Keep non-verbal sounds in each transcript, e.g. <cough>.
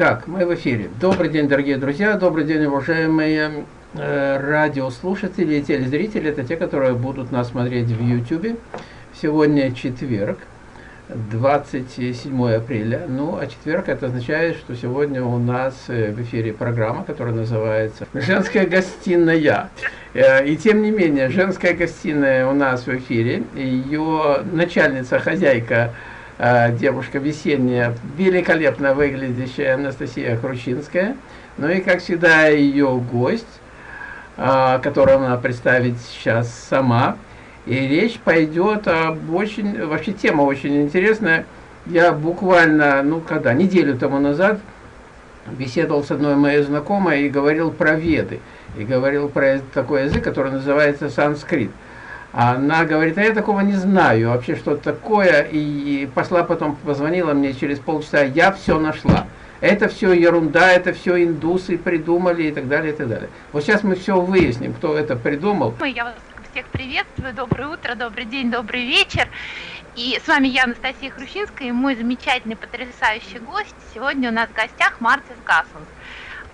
Так, мы в эфире. Добрый день, дорогие друзья, добрый день, уважаемые э, радиослушатели и телезрители. Это те, которые будут нас смотреть в YouTube. Сегодня четверг, 27 апреля. Ну, а четверг это означает, что сегодня у нас э, в эфире программа, которая называется «Женская гостиная». Э, и тем не менее, женская гостиная у нас в эфире. Ее начальница, хозяйка девушка весенняя, великолепно выглядящая Анастасия Хрущинская. Ну и, как всегда, ее гость, э, которую она представит сейчас сама. И речь пойдет об очень, вообще тема очень интересная. Я буквально, ну когда, неделю тому назад беседовал с одной моей знакомой и говорил про веды. И говорил про такой язык, который называется санскрит. Она говорит, а я такого не знаю, вообще что такое. И пошла потом, позвонила мне через полчаса, я все нашла. Это все ерунда, это все индусы придумали и так далее, и так далее. Вот сейчас мы все выясним, кто это придумал. Я вас всех приветствую, доброе утро, добрый день, добрый вечер. И с вами я, Анастасия Хрущинская, и мой замечательный, потрясающий гость. Сегодня у нас в гостях Мартис Гассенс.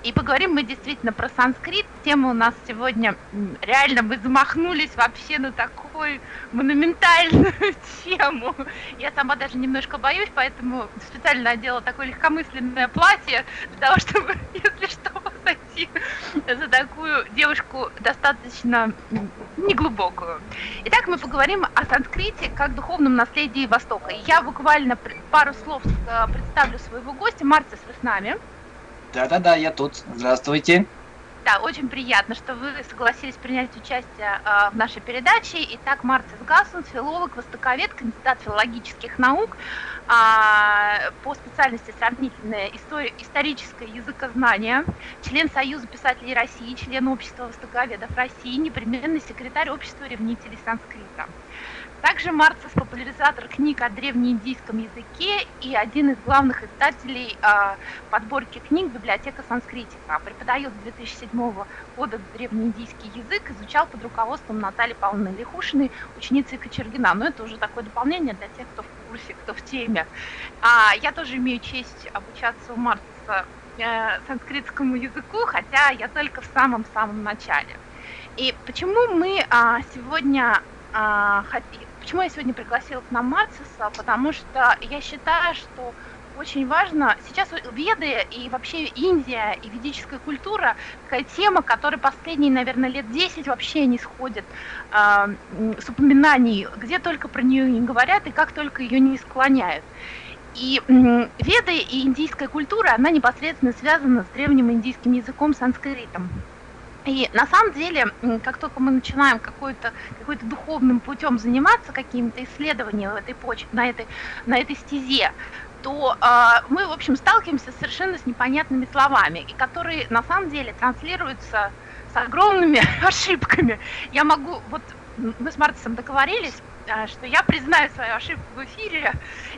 И поговорим мы действительно про санскрит. Тема у нас сегодня реально мы замахнулись вообще на такую монументальную <laughs> тему. Я сама даже немножко боюсь, поэтому специально одела такое легкомысленное платье для того, <laughs> чтобы, если что, сойти за такую девушку достаточно неглубокую. Итак, мы поговорим о санскрите как духовном наследии Востока. Я буквально пару слов э, представлю своего гостя. Марцис, вы с нами. Да-да-да, я тут. Здравствуйте. Да, очень приятно, что вы согласились принять участие э, в нашей передаче. Итак, Марцис Гассен, филолог, востоковед, кандидат филологических наук э, по специальности сравнительное история, историческое языкознание, член Союза писателей России, член Общества востоковедов России, непременный секретарь Общества ревнителей санскрита. Также Марцес популяризатор книг о древнеиндийском языке и один из главных издателей э, подборки книг «Библиотека санскритика». Преподает с 2007 года древнеиндийский язык, изучал под руководством Натальи Павловны Лихушиной, ученицы Кочергина. Но это уже такое дополнение для тех, кто в курсе, кто в теме. А, я тоже имею честь обучаться у Марцеса э, санскритскому языку, хотя я только в самом-самом начале. И почему мы а, сегодня а, Почему я сегодня пригласила к нам Марциса? Потому что я считаю, что очень важно, сейчас веды и вообще Индия и ведическая культура, такая тема, которая последние, наверное, лет 10 вообще не сходит э, с упоминаний, где только про нее не говорят и как только ее не склоняют. И э, веды и индийская культура, она непосредственно связана с древним индийским языком санскритом. И на самом деле, как только мы начинаем какой-то какой духовным путем заниматься, какими-то исследованиями в этой почве, на этой, на этой стезе, то э, мы, в общем, сталкиваемся совершенно с непонятными словами, и которые на самом деле транслируются с огромными <laughs> ошибками. Я могу, вот мы с Мартисом договорились, а, что я признаю свою ошибку в эфире.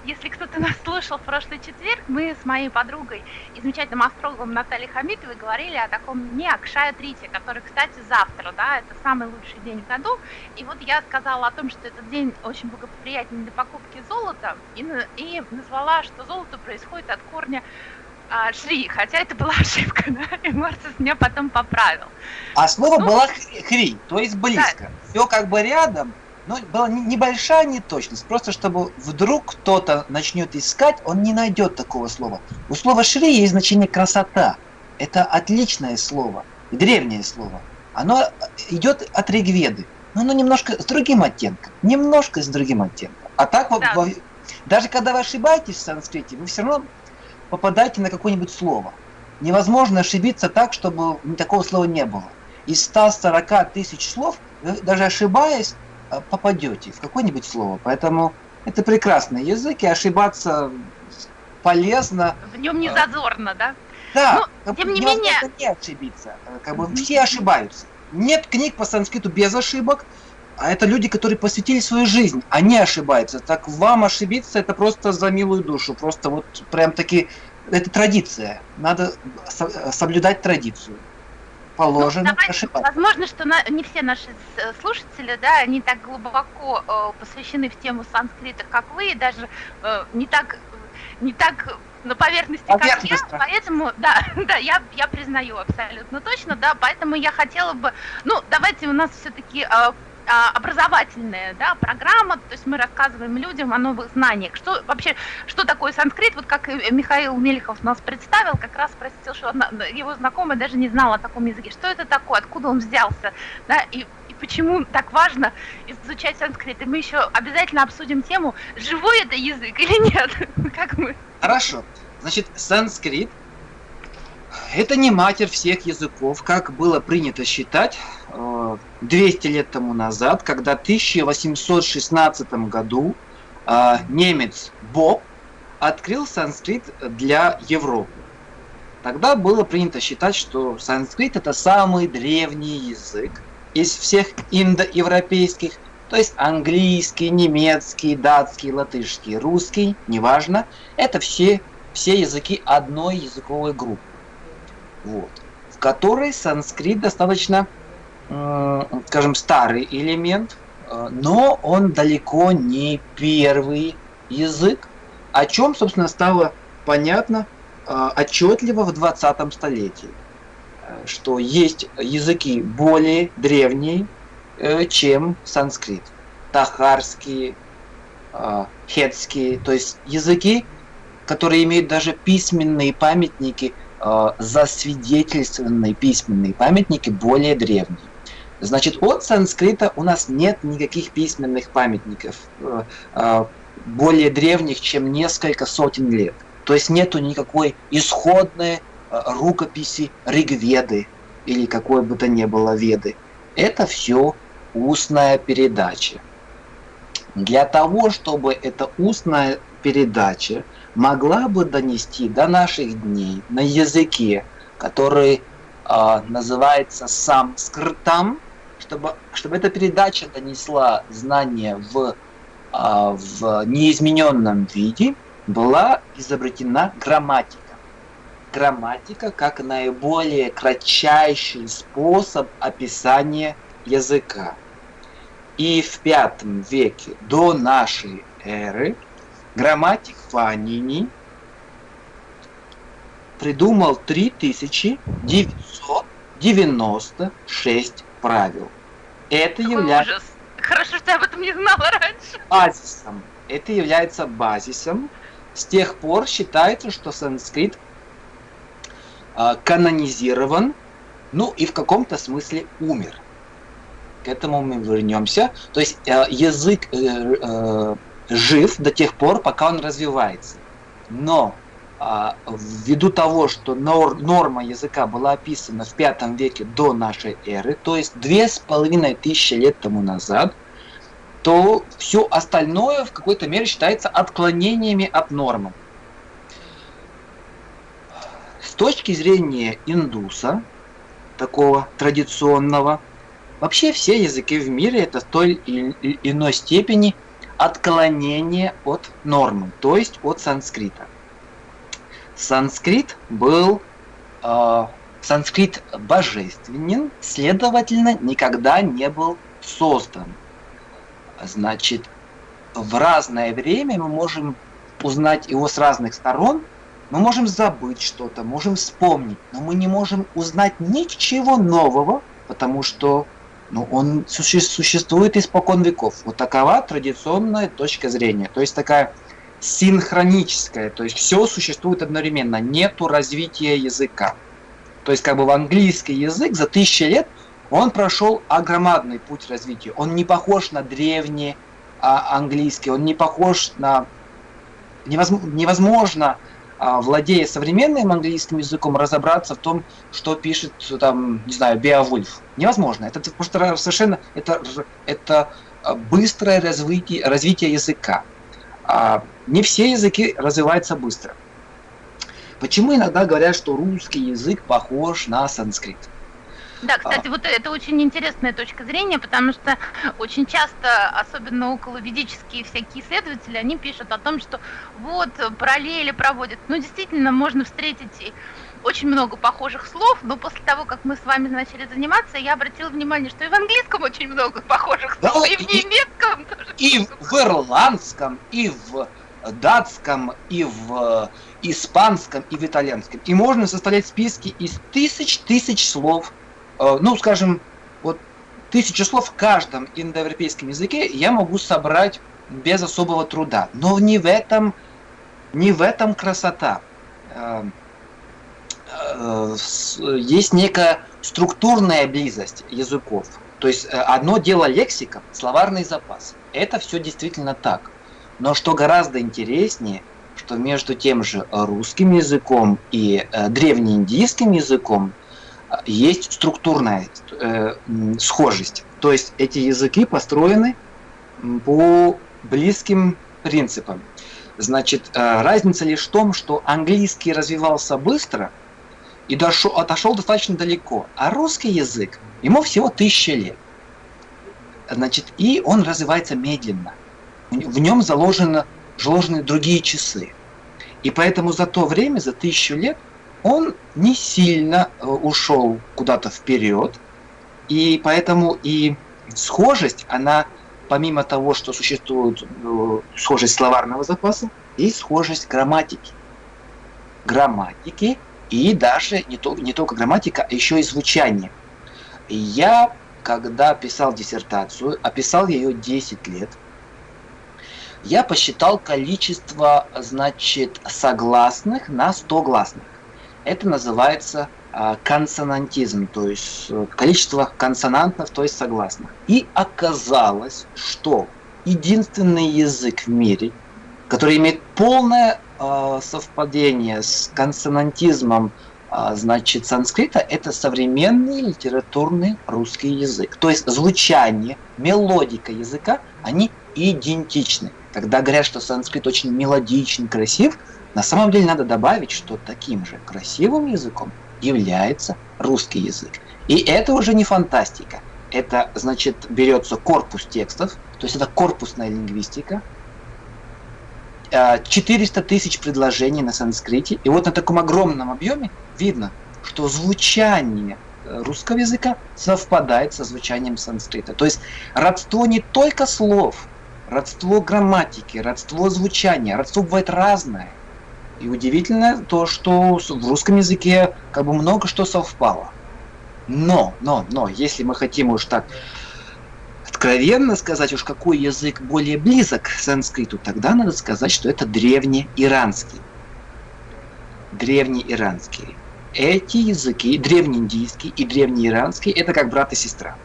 Если кто-то нас слушал в прошлый четверг, мы с моей подругой и замечательным астрологом Натальей Хамитовой говорили о таком дне Акшая Трити, который, кстати, завтра, да, это самый лучший день в году. И вот я сказала о том, что этот день очень благоприятен для покупки золота, и, и назвала, что золото происходит от корня а, Шри, хотя это была <laughs> ошибка, да, и Марсус меня потом поправил. А слово ну, было хри, то есть близко. Да. Все как бы рядом, ну, была небольшая неточность, просто чтобы вдруг кто-то начнет искать, он не найдет такого слова. У слова «шри» есть значение «красота». Это отличное слово, древнее слово. Оно идет от Ригведы, но оно немножко с другим оттенком, немножко с другим оттенком. А так, да. во, даже когда вы ошибаетесь в санскрите, вы все равно попадаете на какое-нибудь слово. Невозможно ошибиться так, чтобы такого слова не было. Из 140 тысяч слов, даже ошибаясь, Э, попадете в какое-нибудь слово. Поэтому это прекрасный язык, и ошибаться полезно. В нем не зазорно, да? Да, Но, тем не менее... не ошибиться. Э, как бы все ошибаются. Нет книг по санскриту без ошибок, а это люди, которые посвятили свою жизнь, они ошибаются. Так вам ошибиться, это просто за милую душу. Просто вот прям таки, это традиция. Надо соблюдать традицию положено ну, ошибаться. Возможно, что на, не все наши слушатели, да, они так глубоко э, посвящены в тему санскрита, как вы, и даже э, не так не так на поверхности, как я, поэтому, да, <laughs> да, я, я признаю абсолютно точно, да, поэтому я хотела бы, ну, давайте у нас все-таки э, образовательная да, программа, то есть мы рассказываем людям о новых знаниях. Что вообще, что такое санскрит? Вот как Михаил Мелехов нас представил, как раз спросил, что его знакомый даже не знал о таком языке. Что это такое, откуда он взялся, да, и, и почему так важно изучать санскрит. И мы еще обязательно обсудим тему, живой это язык или нет. <laughs> Как мы? Хорошо. Значит, санскрит это не матерь всех языков, как было принято считать 200 э, лет тому назад, когда в 1816 году э, немец Боб открыл санскрит для Европы. Тогда было принято считать, что санскрит это самый древний язык из всех индоевропейских, то есть английский, немецкий, датский, латышский, русский, неважно, это все, все языки одной языковой группы вот, в которой санскрит достаточно, скажем, старый элемент, э, но он далеко не первый язык, о чем, собственно, стало понятно э, отчетливо в 20 столетии, что есть языки более древние, э, чем санскрит. Тахарские, хетские, то есть языки, которые имеют даже письменные памятники – э, засвидетельствованные письменные памятники более древние. Значит, от санскрита у нас нет никаких письменных памятников э, э, более древних, чем несколько сотен лет. То есть нету никакой исходной э, рукописи Ригведы или какой бы то ни было веды. Это все устная передача. Для того, чтобы эта устная передача могла бы донести до наших дней на языке, который э, называется самскритом, чтобы, чтобы эта передача донесла знания в, э, в неизмененном виде, была изобретена грамматика. Грамматика как наиболее кратчайший способ описания языка. И в пятом веке до нашей эры Грамматик Фанини придумал 3996 правил. Это является... Хорошо, что я об этом не знала раньше. Базисом. Это является базисом. С тех пор считается, что санскрит э, канонизирован, ну и в каком-то смысле умер. К этому мы вернемся. То есть э, язык э, э, жив до тех пор, пока он развивается. Но а, ввиду того, что нор, норма языка была описана в пятом веке до нашей эры, то есть две с половиной тысячи лет тому назад, то все остальное в какой-то мере считается отклонениями от нормы. С точки зрения индуса, такого традиционного, вообще все языки в мире это в той или иной степени – отклонение от нормы, то есть от санскрита. Санскрит был э, санскрит божественен, следовательно, никогда не был создан. Значит, в разное время мы можем узнать его с разных сторон, мы можем забыть что-то, можем вспомнить, но мы не можем узнать ничего нового, потому что ну, он существует испокон веков. Вот такова традиционная точка зрения. То есть такая синхроническая, то есть все существует одновременно, нету развития языка. То есть как бы в английский язык за тысячи лет он прошел огромадный путь развития. Он не похож на древний а, английский, он не похож на... Невозможно, владея современным английским языком, разобраться в том, что пишет там, не знаю, Беовульф. Невозможно. Это просто совершенно это, это а, быстрое развитие, развитие языка. А не все языки развиваются быстро. Почему иногда говорят, что русский язык похож на санскрит? Да, кстати, вот это очень интересная точка зрения, потому что очень часто, особенно около ведические всякие исследователи, они пишут о том, что вот параллели проводят. Ну, действительно, можно встретить очень много похожих слов, но после того, как мы с вами начали заниматься, я обратила внимание, что и в английском очень много похожих слов, да, и в немецком тоже. И в ирландском, и в датском, и в испанском, и в итальянском. И можно составлять списки из тысяч тысяч слов. Э, ну, скажем, вот тысячу слов в каждом индоевропейском языке я могу собрать без особого труда. Но не в этом, не в этом красота. Э, э, есть некая структурная близость языков. То есть одно дело лексика, словарный запас. Это все действительно так. Но что гораздо интереснее, что между тем же русским языком и древнеиндийским языком есть структурная э, схожесть. То есть эти языки построены по близким принципам. Значит, э, разница лишь в том, что английский развивался быстро и дошел, отошел достаточно далеко, а русский язык, ему всего тысяча лет. Значит, и он развивается медленно в нем заложено, заложены другие часы. И поэтому за то время, за тысячу лет, он не сильно э, ушел куда-то вперед. И поэтому и схожесть, она помимо того, что существует э, схожесть словарного запаса, и схожесть грамматики. Грамматики и даже не, то, не только грамматика, а еще и звучание. Я, когда писал диссертацию, описал ее 10 лет – я посчитал количество, значит, согласных на 100 гласных. Это называется э, консонантизм, то есть э, количество консонантов, то есть согласных. И оказалось, что единственный язык в мире, который имеет полное э, совпадение с консонантизмом значит, санскрита – это современный литературный русский язык. То есть звучание, мелодика языка, они идентичны. Когда говорят, что санскрит очень мелодичен, красив, на самом деле надо добавить, что таким же красивым языком является русский язык. И это уже не фантастика. Это, значит, берется корпус текстов, то есть это корпусная лингвистика, 400 тысяч предложений на санскрите. И вот на таком огромном объеме видно, что звучание э, русского языка совпадает со звучанием санскрита. То есть родство не только слов, родство грамматики, родство звучания, родство бывает разное. И удивительно то, что в русском языке как бы много что совпало. Но, но, но, если мы хотим уж так откровенно сказать уж какой язык более близок к санскриту, тогда надо сказать, что это древнеиранский. Древнеиранский. Эти языки, древнеиндийский и древнеиранский, это как брат и сестра.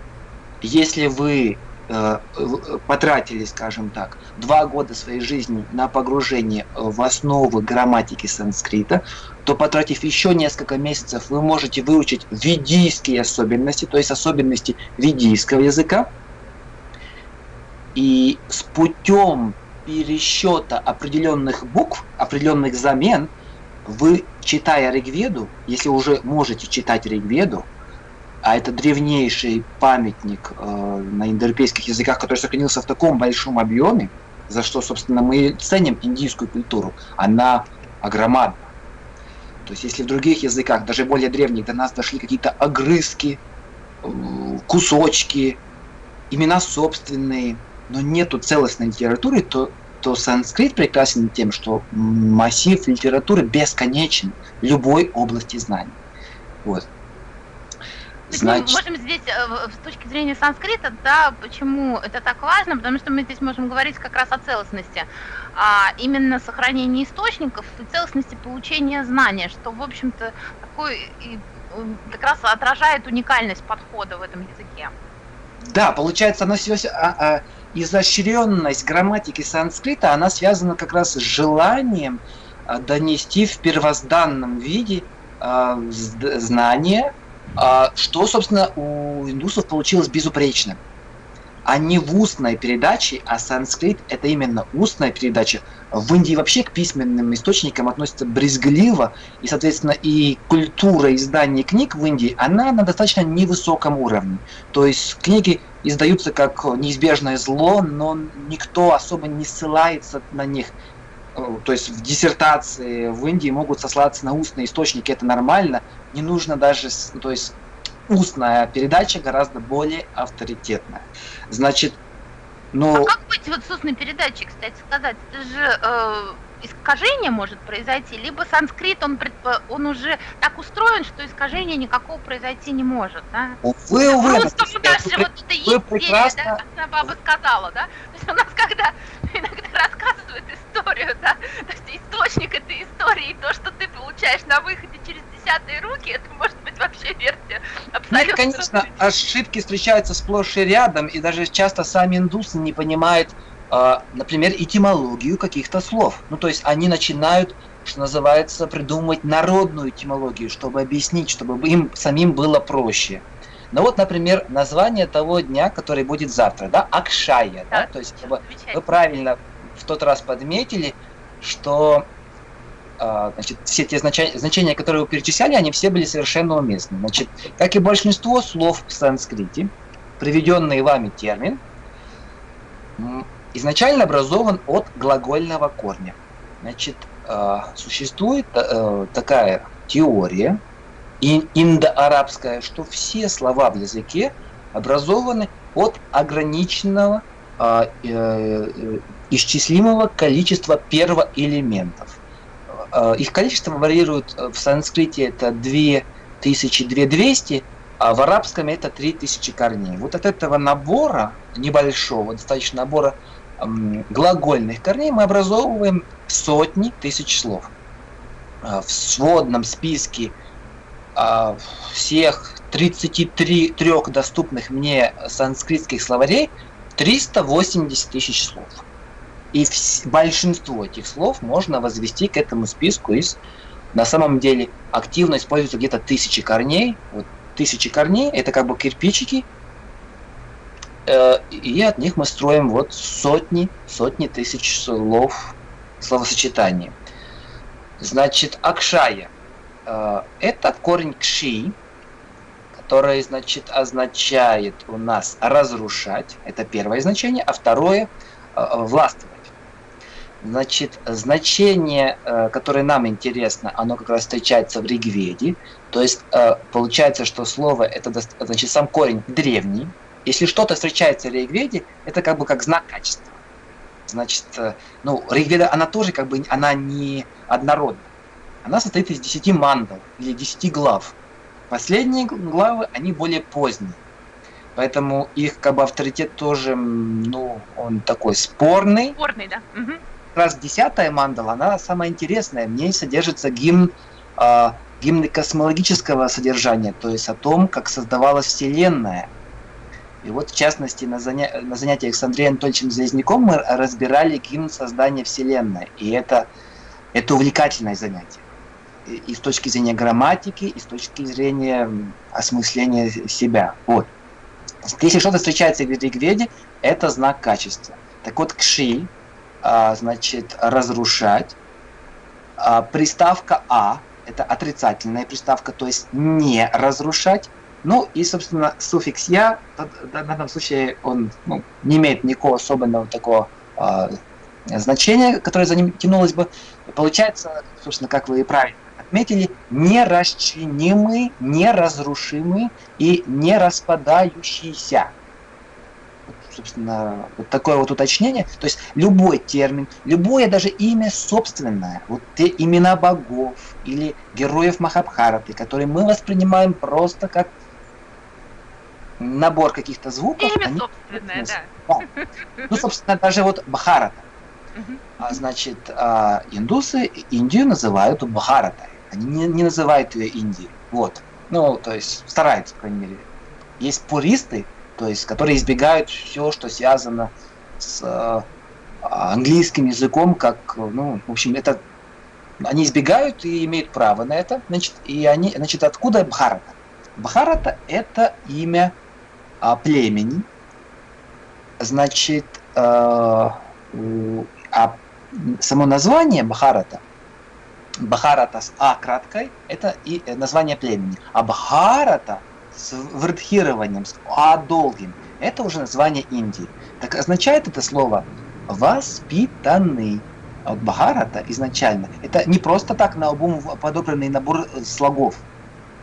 Если вы потратили, скажем так, два года своей жизни на погружение в основы грамматики санскрита, то потратив еще несколько месяцев, вы можете выучить ведийские особенности, то есть особенности ведийского языка. И с путем пересчета определенных букв, определенных замен, вы, читая Ригведу, если уже можете читать Ригведу, а это древнейший памятник э, на индоевропейских языках, который сохранился в таком большом объеме, за что, собственно, мы ценим индийскую культуру. Она огромадна. То есть, если в других языках, даже более древних, до нас дошли какие-то огрызки, э, кусочки, имена собственные, но нету целостной литературы, то, то санскрит прекрасен тем, что массив литературы бесконечен любой области знаний. Вот. Значит... Мы можем здесь, э, с точки зрения санскрита, да, почему это так важно, потому что мы здесь можем говорить как раз о целостности, а именно сохранении источников и целостности получения знания, что, в общем-то, такой как раз отражает уникальность подхода в этом языке. Да, получается, она все, а, а, изощренность грамматики санскрита, она связана как раз с желанием а, донести в первозданном виде а, знания, что, собственно, у индусов получилось безупречно. Они в устной передаче, а санскрит это именно устная передача. В Индии вообще к письменным источникам относятся брезгливо, и, соответственно, и культура издания книг в Индии, она на достаточно невысоком уровне. То есть книги издаются как неизбежное зло, но никто особо не ссылается на них. Э, то есть в диссертации в Индии могут сослаться на устные источники, это нормально, не нужно даже, то есть устная передача гораздо более авторитетная. Значит, Но... А как быть вот с устной передачей, кстати сказать? Это же э, искажение может произойти, либо санскрит, он, предпо... он уже так устроен, что искажение никакого произойти не может, да? Увы, увы. Просто у нас же вот это есть прекрасно... да, как баба сказала, да? То есть у нас когда иногда рассказывают историю, да, то есть источник этой истории, то, что ты получаешь на выходе через десятые руки, это может быть вообще версия абсолютно. Нет, конечно, ошибки встречаются сплошь и рядом, и даже часто сами индусы не понимают, а, например, этимологию каких-то слов. Ну, то есть они начинают, что называется, придумывать народную этимологию, чтобы объяснить, чтобы им самим было проще. Ну вот, например, название того дня, который будет завтра, да, Акшая, да, да? то есть вы, вы правильно в тот раз подметили, что а, значит, все те значения, значения, которые вы перечисляли, они все были совершенно уместны. Значит, как и большинство слов в санскрите, приведенный вами термин изначально образован от глагольного корня. Значит, а, существует э, такая теория индоарабская, что все слова в языке образованы от ограниченного а, э, э, исчислимого количества первоэлементов. Э, их количество варьирует э, в санскрите это 2200, а в арабском это 3000 корней. Вот от этого набора, небольшого, достаточно набора глагольных корней, мы образовываем сотни тысяч слов. Э, в сводном списке всех 33 трех доступных мне санскритских словарей 380 тысяч слов. И большинство этих слов можно возвести к этому списку из, на самом деле, активно используются где-то тысячи корней. Вот тысячи корней, это как бы кирпичики, э, и от них мы строим вот сотни, сотни тысяч слов, словосочетаний. Значит, акшая это корень кши, который, значит, означает у нас разрушать, это первое значение, а второе э, – властвовать. Значит, значение, э, которое нам интересно, оно как раз встречается в Ригведе. То есть э, получается, что слово это значит сам корень древний. Если что-то встречается в Ригведе, это как бы как знак качества. Значит, э, ну, Ригведа, она тоже как бы, она не однородна. Она состоит из 10 мандал или 10 глав. Последние главы, они более поздние. Поэтому их как бы авторитет тоже, ну, он такой спорный. Спорный, да. Угу раз десятая мандала, она самая интересная. В ней содержится гимн, э, гимн космологического содержания, то есть о том, как создавалась Вселенная. И вот, в частности, на, заня... на занятиях с Андреем Анатольевичем Заязняком мы разбирали гимн создания Вселенной. И это, это увлекательное занятие. И, с точки зрения грамматики, и с точки зрения осмысления себя. Вот. Если что-то встречается в Ригведе, это знак качества. Так вот, кши, а, значит, разрушать. А, приставка А – это отрицательная приставка, то есть не разрушать. Ну и, собственно, суффикс «я» в данном случае он ну, не имеет никакого особенного такого э, значения, которое за ним тянулось бы. Получается, собственно, как вы и правильно отметили, нерасчинимый, неразрушимый и нераспадающийся собственно, вот такое вот уточнение. То есть любой термин, любое даже имя собственное, вот те имена богов или героев Махабхараты, которые мы воспринимаем просто как набор каких-то звуков. Имя они, собственное, да. да. Ну, собственно, даже вот Бхарата. А, значит, а, индусы Индию называют Бхаратой. Они не, не называют ее Индией. Вот. Ну, то есть стараются, по крайней мере. Есть пуристы, то есть которые избегают все, что связано с э, английским языком, как, ну, в общем, это они избегают и имеют право на это, значит, и они, значит, откуда Бхарата? Бхарата это имя а, племени, значит, э, а само название Бхарата, Бхарата с А краткой, это и название племени, а Бхарата – с вредхированием, с а долгим. Это уже название Индии. Так означает это слово воспитанный. А вот Бхарата изначально, это не просто так на обум подобранный набор слогов.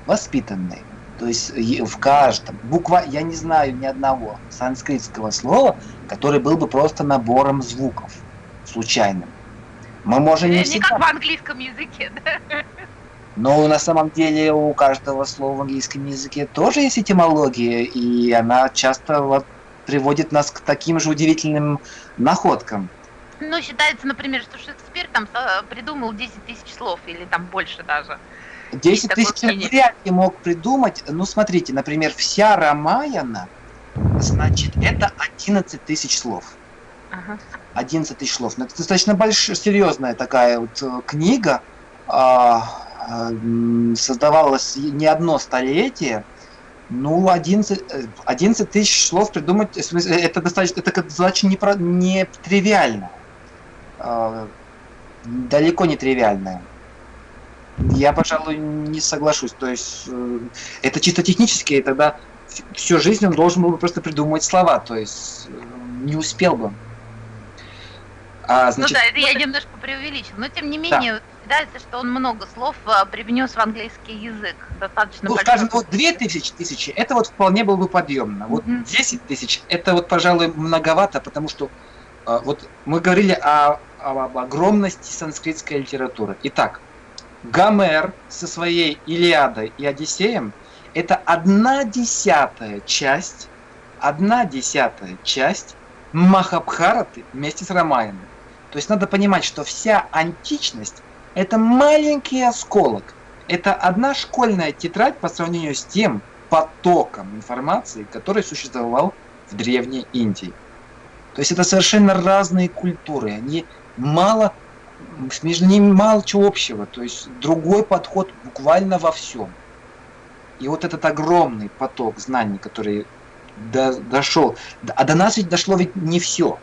Воспитанный. То есть в каждом, буква, я не знаю ни одного санскритского слова, который был бы просто набором звуков, случайным. Мы можем не, не всегда... как в английском языке, да? Но на самом деле у каждого слова в английском языке тоже есть этимология, и она часто вот приводит нас к таким же удивительным находкам. Ну, считается, например, что Шекспир там придумал 10 тысяч слов, или там больше даже. 10 тысяч вряд ли мог придумать. Ну, смотрите, например, вся Рамаяна, значит, это 11 тысяч слов. Ага. 11 тысяч слов. Ну, это достаточно большая, серьезная такая вот э, книга. А, а, создавалась не одно столетие. Ну, 11, 11 э, тысяч слов придумать, это достаточно, это достаточно не, не тривиально. А, далеко не тривиальное. Я, пожалуй, не соглашусь. То есть э, это чисто технически, и тогда всю жизнь он должен был бы просто придумывать слова, то есть э, не успел бы. А, значит, ну да, это я немножко преувеличил, но тем не менее да. считается, что он много слов э, привнес в английский язык, достаточно Ну, скажем, вот две тысячи тысячи, это вот вполне было бы подъемно. Вот mm 10 тысяч, это вот, пожалуй, многовато, потому что вот мы говорили о, об огромности санскритской литературы. Итак, Гомер со своей Илиадой и Одиссеем – это одна десятая часть, одна десятая часть Махабхараты вместе с Рамаяном. То есть надо понимать, что вся античность – это маленький осколок. Это одна школьная тетрадь по сравнению с тем потоком информации, который существовал в Древней Индии. То есть это совершенно разные культуры. Они мало между ними мало чего общего, то есть другой подход буквально во всем. И вот этот огромный поток знаний, который до, дошел, а до нас ведь дошло ведь не все.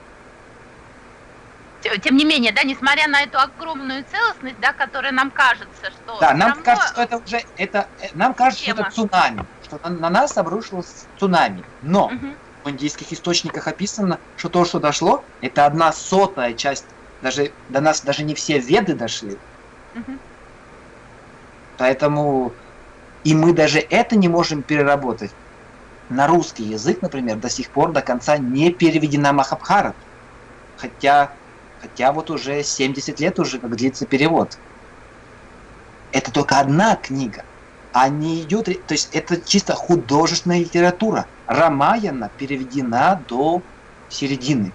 Тем не менее, да, несмотря на эту огромную целостность, да, которая нам кажется, что... Да, нам равно... кажется, что это уже, это, э, нам кажется, Тема. что это цунами, что на, на нас обрушилось цунами. Но угу. в индийских источниках описано, что то, что дошло, это одна сотая часть даже до нас даже не все веды дошли. Угу. Поэтому и мы даже это не можем переработать. На русский язык, например, до сих пор до конца не переведена Махабхарат. Хотя, хотя вот уже 70 лет уже как длится перевод. Это только одна книга. А не идет, то есть это чисто художественная литература. Рамаяна переведена до середины.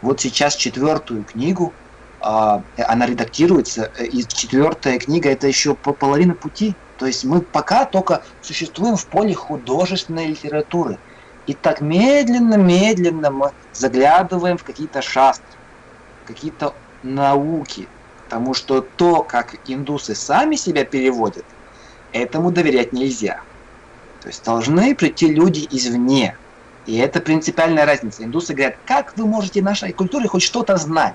Вот сейчас четвертую книгу, а, она редактируется, э, и четвертая книга это еще половина пути. То есть мы пока только существуем в поле художественной литературы. И так медленно-медленно мы заглядываем в какие-то шастры, какие-то науки. Потому что то, как индусы сами себя переводят, этому доверять нельзя. То есть должны прийти люди извне, и это принципиальная разница. Индусы говорят, как вы можете нашей культуре хоть что-то знать?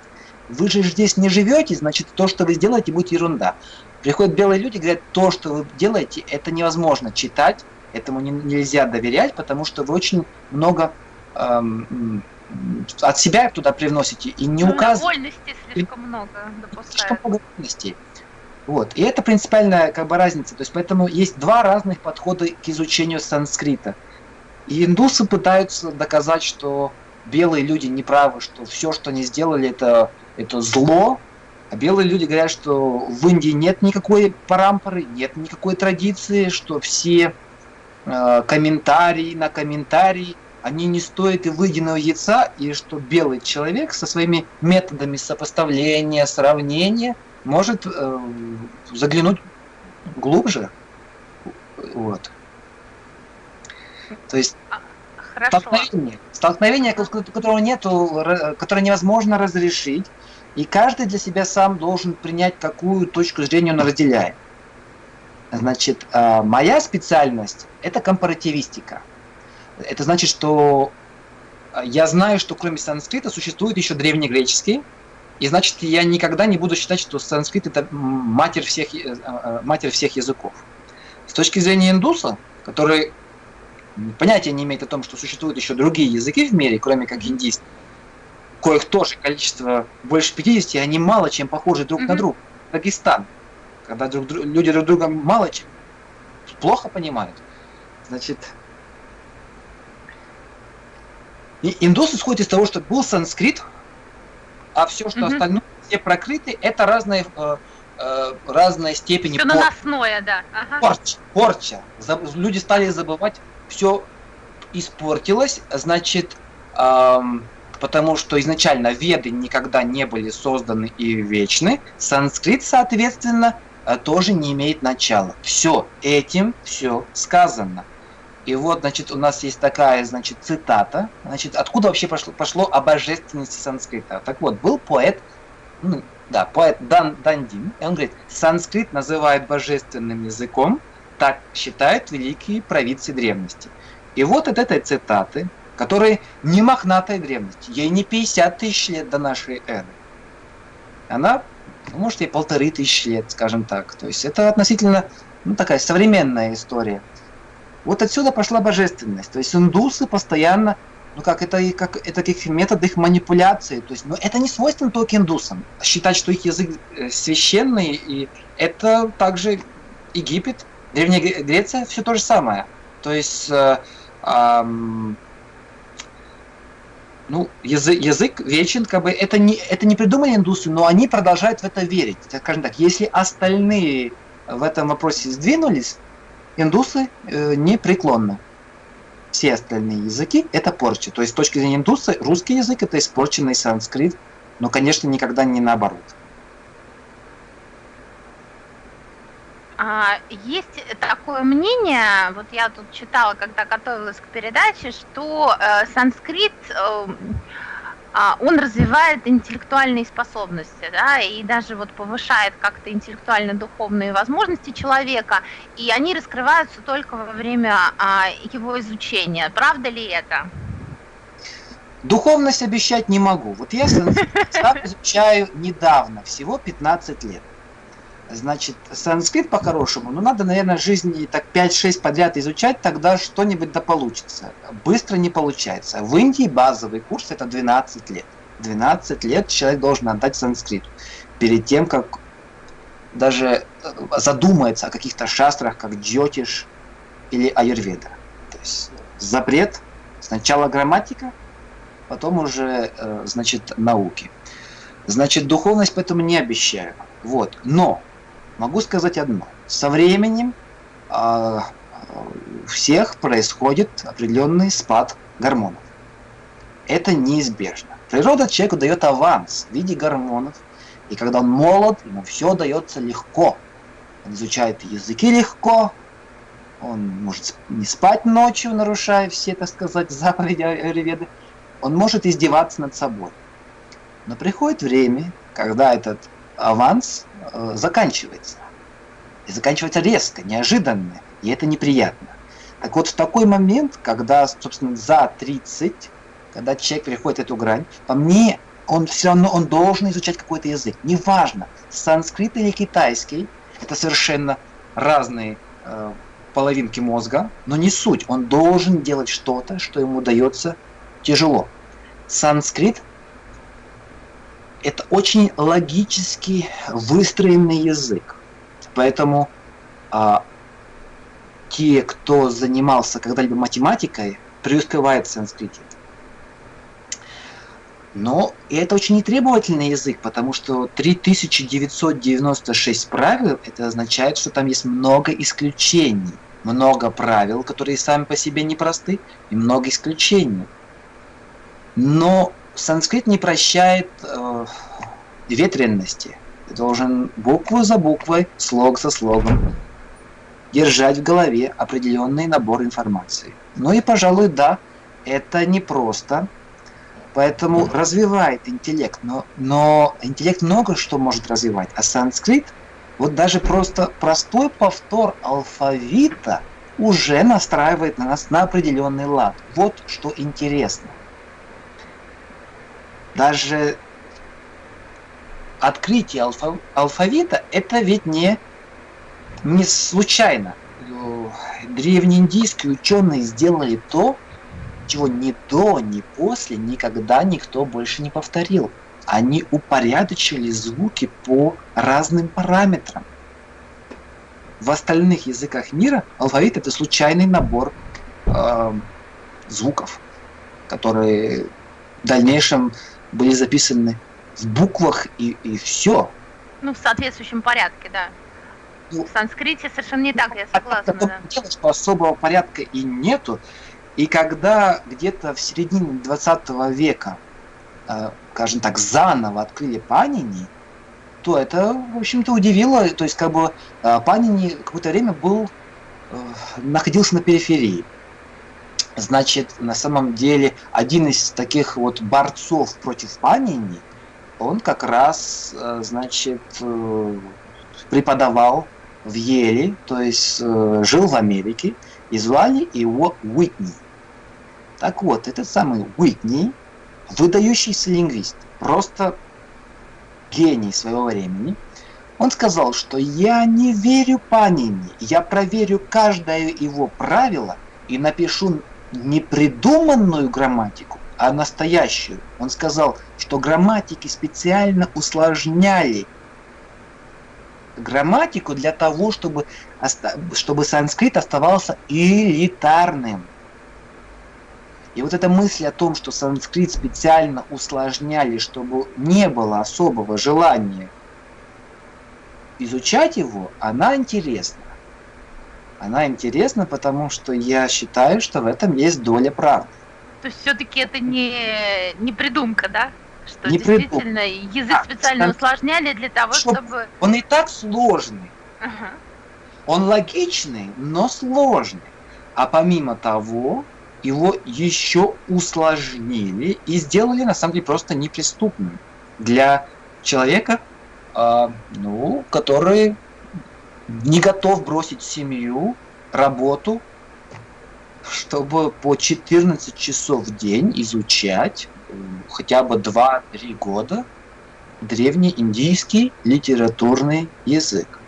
Вы же здесь не живете, значит, то, что вы сделаете, будет ерунда. Приходят белые люди, говорят, то, что вы делаете, это невозможно читать, этому не, нельзя доверять, потому что вы очень много эм, от себя туда привносите и не ну, указываете. Слишком много допускают. Слишком много вольностей. Вот. И это принципиальная как бы разница. То есть поэтому есть два разных подхода к изучению санскрита. И индусы пытаются доказать, что белые люди не правы, что все, что они сделали, это, это зло. А белые люди говорят, что в Индии нет никакой парампоры, нет никакой традиции, что все э, комментарии на комментарии, они не стоят и выеденного яйца, и что белый человек со своими методами сопоставления, сравнения может э, заглянуть глубже. Вот. То есть а, Хорошо. столкновение, столкновение, которого нету, которое невозможно разрешить, и каждый для себя сам должен принять, какую точку зрения он разделяет. Значит, а, моя специальность – это компаративистика. Это значит, что я знаю, что кроме санскрита существует еще древнегреческий, и значит, я никогда не буду считать, что санскрит – это матерь всех, э, э, матерь всех языков. С точки зрения индуса, который понятия не имеет о том, что существуют еще другие языки в мире, кроме как индийский, коих тоже количество больше 50, и они мало чем похожи друг mm-hmm. на друга. Дагестан, когда друг, люди друг друга мало чем плохо понимают. Значит, и индус исходит из того, что был санскрит, а все, что mm-hmm. остальное, все прокрыты, это разные, э, э, разные степени все наносное, да. Ага. Порча, порча. Люди стали забывать, все испортилось, значит, эм, потому что изначально веды никогда не были созданы и вечны, санскрит, соответственно, э, тоже не имеет начала. Все, этим все сказано. И вот, значит, у нас есть такая, значит, цитата. Значит, откуда вообще пошло, пошло о божественности санскрита? Так вот, был поэт, ну, да, поэт Дан Дандин, и он говорит, санскрит называют божественным языком, так считают великие провидцы древности. И вот от этой цитаты, которая не мохнатой древности, ей не 50 тысяч лет до нашей эры, она, ну, может, и полторы тысячи лет, скажем так. То есть это относительно, ну, такая современная история. Вот отсюда пошла божественность. То есть индусы постоянно, ну как это, как это как метод их манипуляции. То есть, ну это не свойственно только индусам. Считать, что их язык э, священный, и это также Египет, Древняя Греция, все то же самое. То есть, э, э, ну, язык, язык вечен, как бы это не, это не придумали индусы, но они продолжают в это верить. Скажем так, если остальные в этом вопросе сдвинулись, индусы э, непреклонны. Все остальные языки – это порча. То есть с точки зрения индуса русский язык – это испорченный санскрит, но, конечно, никогда не наоборот. А, есть такое мнение, вот я тут читала, когда готовилась к передаче, что э, санскрит э, он развивает интеллектуальные способности, да, и даже вот повышает как-то интеллектуально-духовные возможности человека, и они раскрываются только во время а, его изучения. Правда ли это? Духовность обещать не могу. Вот я <laughs> изучаю недавно, всего 15 лет. Значит, санскрит по-хорошему, ну надо, наверное, жизни так 5-6 подряд изучать, тогда что-нибудь да получится. Быстро не получается. В Индии базовый курс это 12 лет. 12 лет человек должен отдать санскриту. Перед тем, как даже э, задумается о каких-то шастрах, как джотиш или аюрведа. То есть запрет, сначала грамматика, потом уже, э, значит, науки. Значит, духовность поэтому не обещаю. Вот. Но Могу сказать одно. Со временем э, у всех происходит определенный спад гормонов. Это неизбежно. Природа человеку дает аванс в виде гормонов. И когда он молод, ему все дается легко. Он изучает языки легко, он может не спать ночью, нарушая все, так сказать, <laughs> заповеди Аюрведы. Он может издеваться над собой. Но приходит время, когда этот аванс э, заканчивается. И заканчивается резко, неожиданно, и это неприятно. Так вот, в такой момент, когда, собственно, за 30, когда человек переходит эту грань, по мне, он все равно он должен изучать какой-то язык. Неважно, санскрит или китайский, это совершенно разные э, половинки мозга, но не суть. Он должен делать что-то, что ему дается тяжело. Санскрит это очень логически выстроенный язык. Поэтому а, те, кто занимался когда-либо математикой, преуспевают в санскрите. Но это очень нетребовательный язык, потому что 3996 правил, это означает, что там есть много исключений. Много правил, которые сами по себе непросты, и много исключений. Но санскрит не прощает э, ветренности. Ты должен букву за буквой, слог за слогом держать в голове определенный набор информации. Ну и, пожалуй, да, это непросто, поэтому развивает интеллект, но, но интеллект много что может развивать, а санскрит, вот даже просто простой повтор алфавита уже настраивает на нас на определенный лад. Вот что интересно даже открытие алфа алфавита это ведь не, не случайно. Древнеиндийские ученые сделали то, чего ни до, ни после никогда никто больше не повторил. Они упорядочили звуки по разным параметрам. В остальных языках мира алфавит это случайный набор э, звуков, которые в дальнейшем были записаны в буквах и, и все. Ну, в соответствующем порядке, да. Ну, в санскрите совершенно не так, я согласна. Да. Дело, что особого порядка и нету. И когда где-то в середине 20 века, э, скажем так, заново открыли Панини, то это, в общем-то, удивило. То есть, как бы, э, Панини какое-то время был, э, находился на периферии. Значит, на самом деле, один из таких вот борцов против Панини, он как раз, значит, преподавал в Еле, то есть жил в Америке, и звали его Уитни. Так вот, этот самый Уитни, выдающийся лингвист, просто гений своего времени, он сказал, что я не верю Панини, я проверю каждое его правило и напишу не придуманную грамматику, а настоящую. Он сказал, что грамматики специально усложняли грамматику для того, чтобы, чтобы санскрит оставался элитарным. И вот эта мысль о том, что санскрит специально усложняли, чтобы не было особого желания изучать его, она интересна. Она интересна, потому что я считаю, что в этом есть доля правды. То есть все-таки это не, не придумка, да? Что не действительно придум... язык а, специально а, усложняли для того, что... чтобы... Он и так сложный. Ага. Он логичный, но сложный. А помимо того, его еще усложнили и сделали на самом деле просто неприступным для человека, э, ну, который не готов бросить семью, работу, чтобы по 14 часов в день изучать хотя бы 2-3 года древний индийский литературный язык.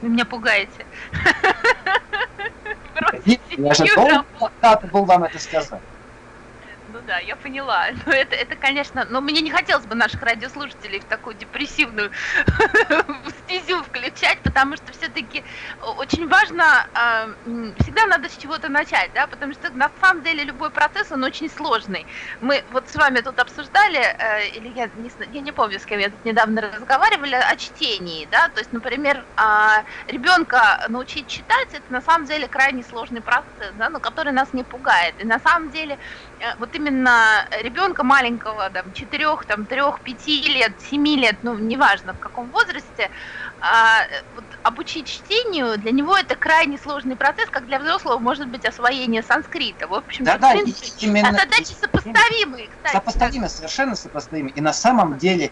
Вы меня пугаете. Я же должен был вам это сказать. Ну да, я поняла. <laughs> Но это, это, конечно, но мне не хотелось бы наших радиослушателей в такую депрессивную <laughs> стезю включать, потому что все-таки очень важно, а, всегда надо с чего-то начать, да, потому что на самом деле любой процесс, он очень сложный. Мы вот с вами тут обсуждали, э, или я не, я не помню, с кем я тут недавно разговаривали, о чтении, да, то есть, например, а, ребенка научить читать, это на самом деле крайне сложный процесс, да, но который нас не пугает. И на самом деле Э, вот именно ребенка маленького, там, 4, там, 3, 5 лет, 7 лет, ну, неважно в каком возрасте, а, вот, обучить чтению, для него это крайне сложный процесс, как для взрослого может быть освоение санскрита. В общем, да, да, именно, задачи сопоставимые, кстати. Сопоставимые, совершенно сопоставимые. И на самом деле,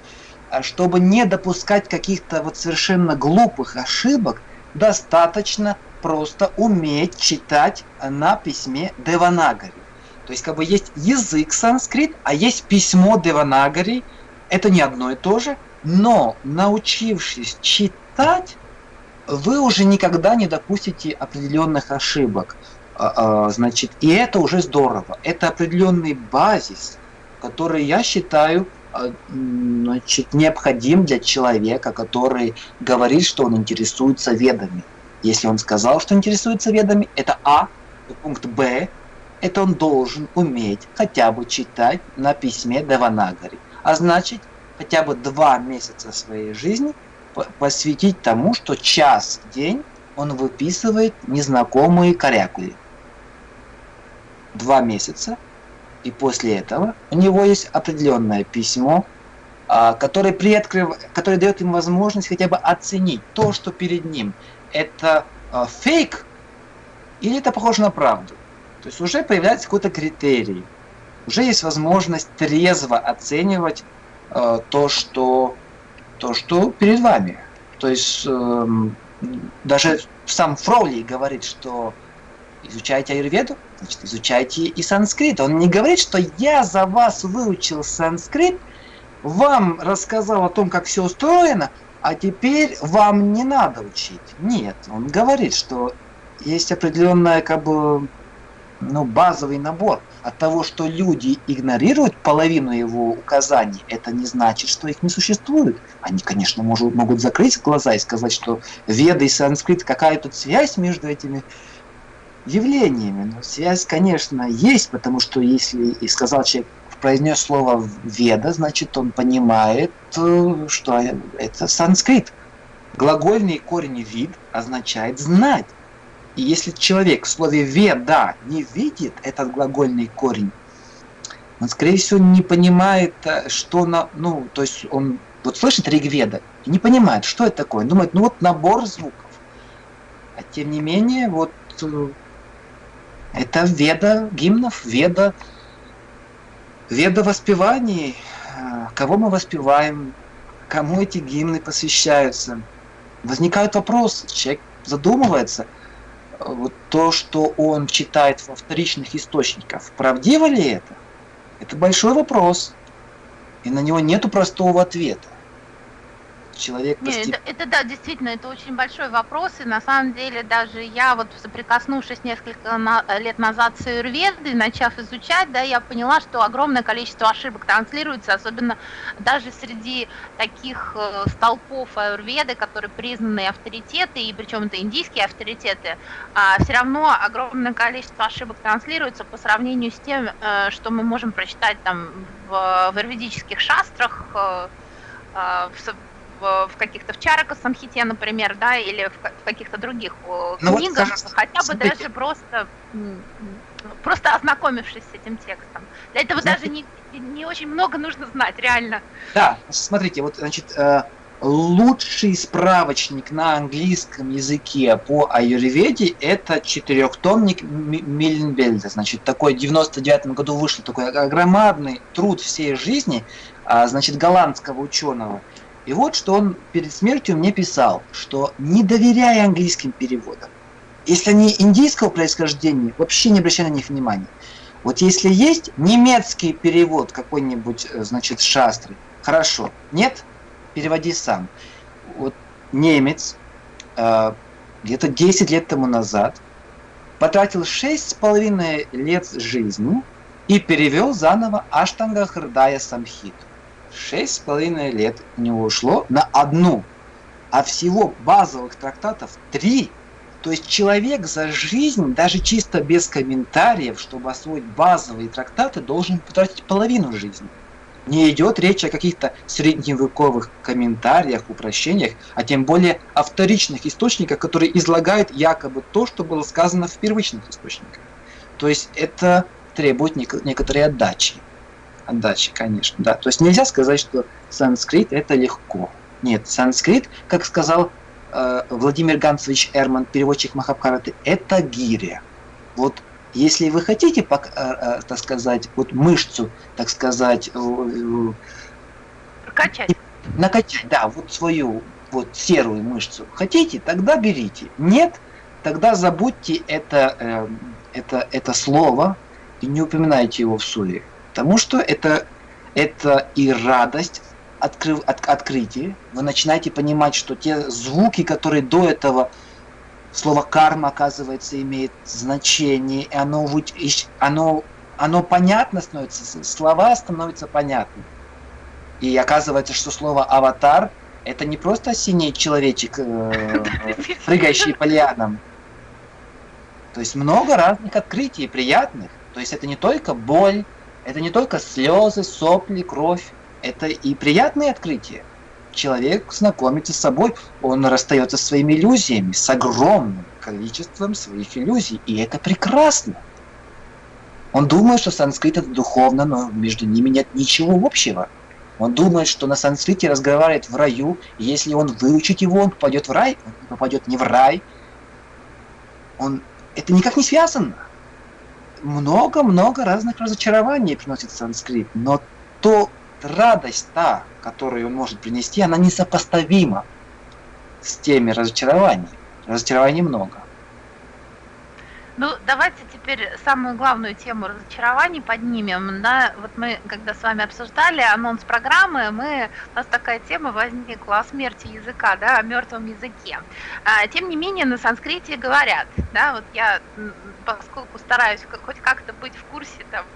э, чтобы не допускать каких-то вот совершенно глупых ошибок, достаточно просто уметь читать на письме Деванагари. То есть как бы есть язык санскрит, а есть письмо Деванагари. Это не одно и то же. Но научившись читать, вы уже никогда не допустите определенных ошибок. А, а, значит, и это уже здорово. Это определенный базис, который я считаю а, значит, необходим для человека, который говорит, что он интересуется ведами. Если он сказал, что интересуется ведами, это А, пункт Б, это он должен уметь хотя бы читать на письме Деванагари. А значит, хотя бы два месяца своей жизни посвятить тому, что час в день он выписывает незнакомые корякули. Два месяца, и после этого у него есть определенное письмо, а, которое, приоткрыв... которое дает ему возможность хотя бы оценить то, что перед ним. Это а, фейк или это похоже на правду. То есть уже появляется какой-то критерий. Уже есть возможность трезво оценивать э, то, что, то, что перед вами. То есть э, даже сам Фроули говорит, что изучайте аюрведу, значит, изучайте и санскрит. Он не говорит, что я за вас выучил санскрит, вам рассказал о том, как все устроено, а теперь вам не надо учить. Нет, он говорит, что есть определенная как бы ну, базовый набор. От того, что люди игнорируют половину его указаний, это не значит, что их не существует. Они, конечно, может, могут закрыть глаза и сказать, что веда и санскрит, какая тут связь между этими явлениями. Но связь, конечно, есть, потому что если и сказал человек, произнес слово «веда», значит, он понимает, э, что это санскрит. Глагольный корень «вид» означает «знать». И если человек в слове «веда» не видит этот глагольный корень, он, скорее всего, не понимает, э, что на... Ну, то есть он вот слышит Ригведа и не понимает, что это такое. Он думает, ну вот набор звуков. А тем не менее, вот э, это веда гимнов, веда, веда воспеваний. Э, кого мы воспеваем, кому эти гимны посвящаются. Возникают вопросы, человек задумывается, то, что он читает во вторичных источниках, правдиво ли это? Это большой вопрос, и на него нету простого ответа человек Нет, постеп... это, это да, действительно, это очень большой вопрос, и на самом деле даже я вот соприкоснувшись несколько на, лет назад с аюрведой, начав изучать, да, я поняла, что огромное количество ошибок транслируется, особенно даже среди таких э, столпов аюрведы, которые признанные авторитеты, и причем это индийские авторитеты, а, все равно огромное количество ошибок транслируется по сравнению с тем, э, что мы можем прочитать там в, в аюрведических шастрах, э в в, в каких-то в Чарака Самхите, например, да, или в, в каких-то других ну, книгах, вот, хотя бы даже просто просто ознакомившись с этим текстом. Для этого смотрите. даже не, не очень много нужно знать, реально. Да, смотрите, вот, значит, э, лучший справочник на английском языке по аюрведе это четырехтомник Мильнбельда. Значит, такой в 99 году вышел такой громадный труд всей жизни, а, значит, голландского ученого. И вот что он перед смертью мне писал, что не доверяя английским переводам, если они индийского происхождения, вообще не обращай на них внимания. Вот если есть немецкий перевод какой-нибудь, э, значит, шастры, хорошо. Нет? Переводи сам. Вот немец э, где-то 10 лет тому назад потратил 6,5 лет жизни и перевел заново Аштанга Хрдая Самхиту шесть с половиной лет у него ушло на одну, а всего базовых трактатов три. То есть человек за жизнь, даже чисто без комментариев, чтобы освоить базовые трактаты, должен потратить половину жизни. Не идет речь о каких-то средневековых комментариях, упрощениях, а тем более о вторичных источниках, которые излагают якобы то, что было сказано в первичных источниках. То есть это требует некоторой отдачи отдачи, конечно, да. То есть нельзя сказать, что санскрит это легко. Нет, санскрит, как сказал э, Владимир Ганцевич Эрман, переводчик Махабхараты, это гиря. Вот если вы хотите, э, э, так сказать, вот мышцу, так сказать, накачать, накачать, да, вот свою вот серую мышцу, хотите, тогда берите. Нет, тогда забудьте это, э, это, это слово и не упоминайте его в суе. Потому что это, это и радость открыв, от, открытия. Вы начинаете понимать, что те звуки, которые до этого слово карма, оказывается, имеет значение, и оно, оно, оно понятно становится, слова становятся понятны. И оказывается, что слово аватар это не просто синий человечек, э, <laughs> прыгающий по лианам. То есть много разных открытий приятных. То есть это не только боль, это не только слезы, сопли, кровь, это и приятные открытия. Человек знакомится с собой, он расстается со своими иллюзиями, с огромным количеством своих иллюзий, и это прекрасно. Он думает, что санскрит это духовно, но между ними нет ничего общего. Он думает, что на санскрите разговаривает в раю, и если он выучит его, он попадет в рай, он попадет не в рай. Он... Это никак не связано много-много разных разочарований приносит санскрит, но то радость та, которую он может принести, она несопоставима с теми разочарованиями. Разочарований много. Ну, давайте теперь самую главную тему разочарований поднимем. Да? Вот мы, когда с вами обсуждали анонс программы, мы, у нас такая тема возникла о смерти языка, да, о мертвом языке. А, тем не менее, на санскрите говорят, да, вот я, поскольку стараюсь хоть как-то быть в курсе там,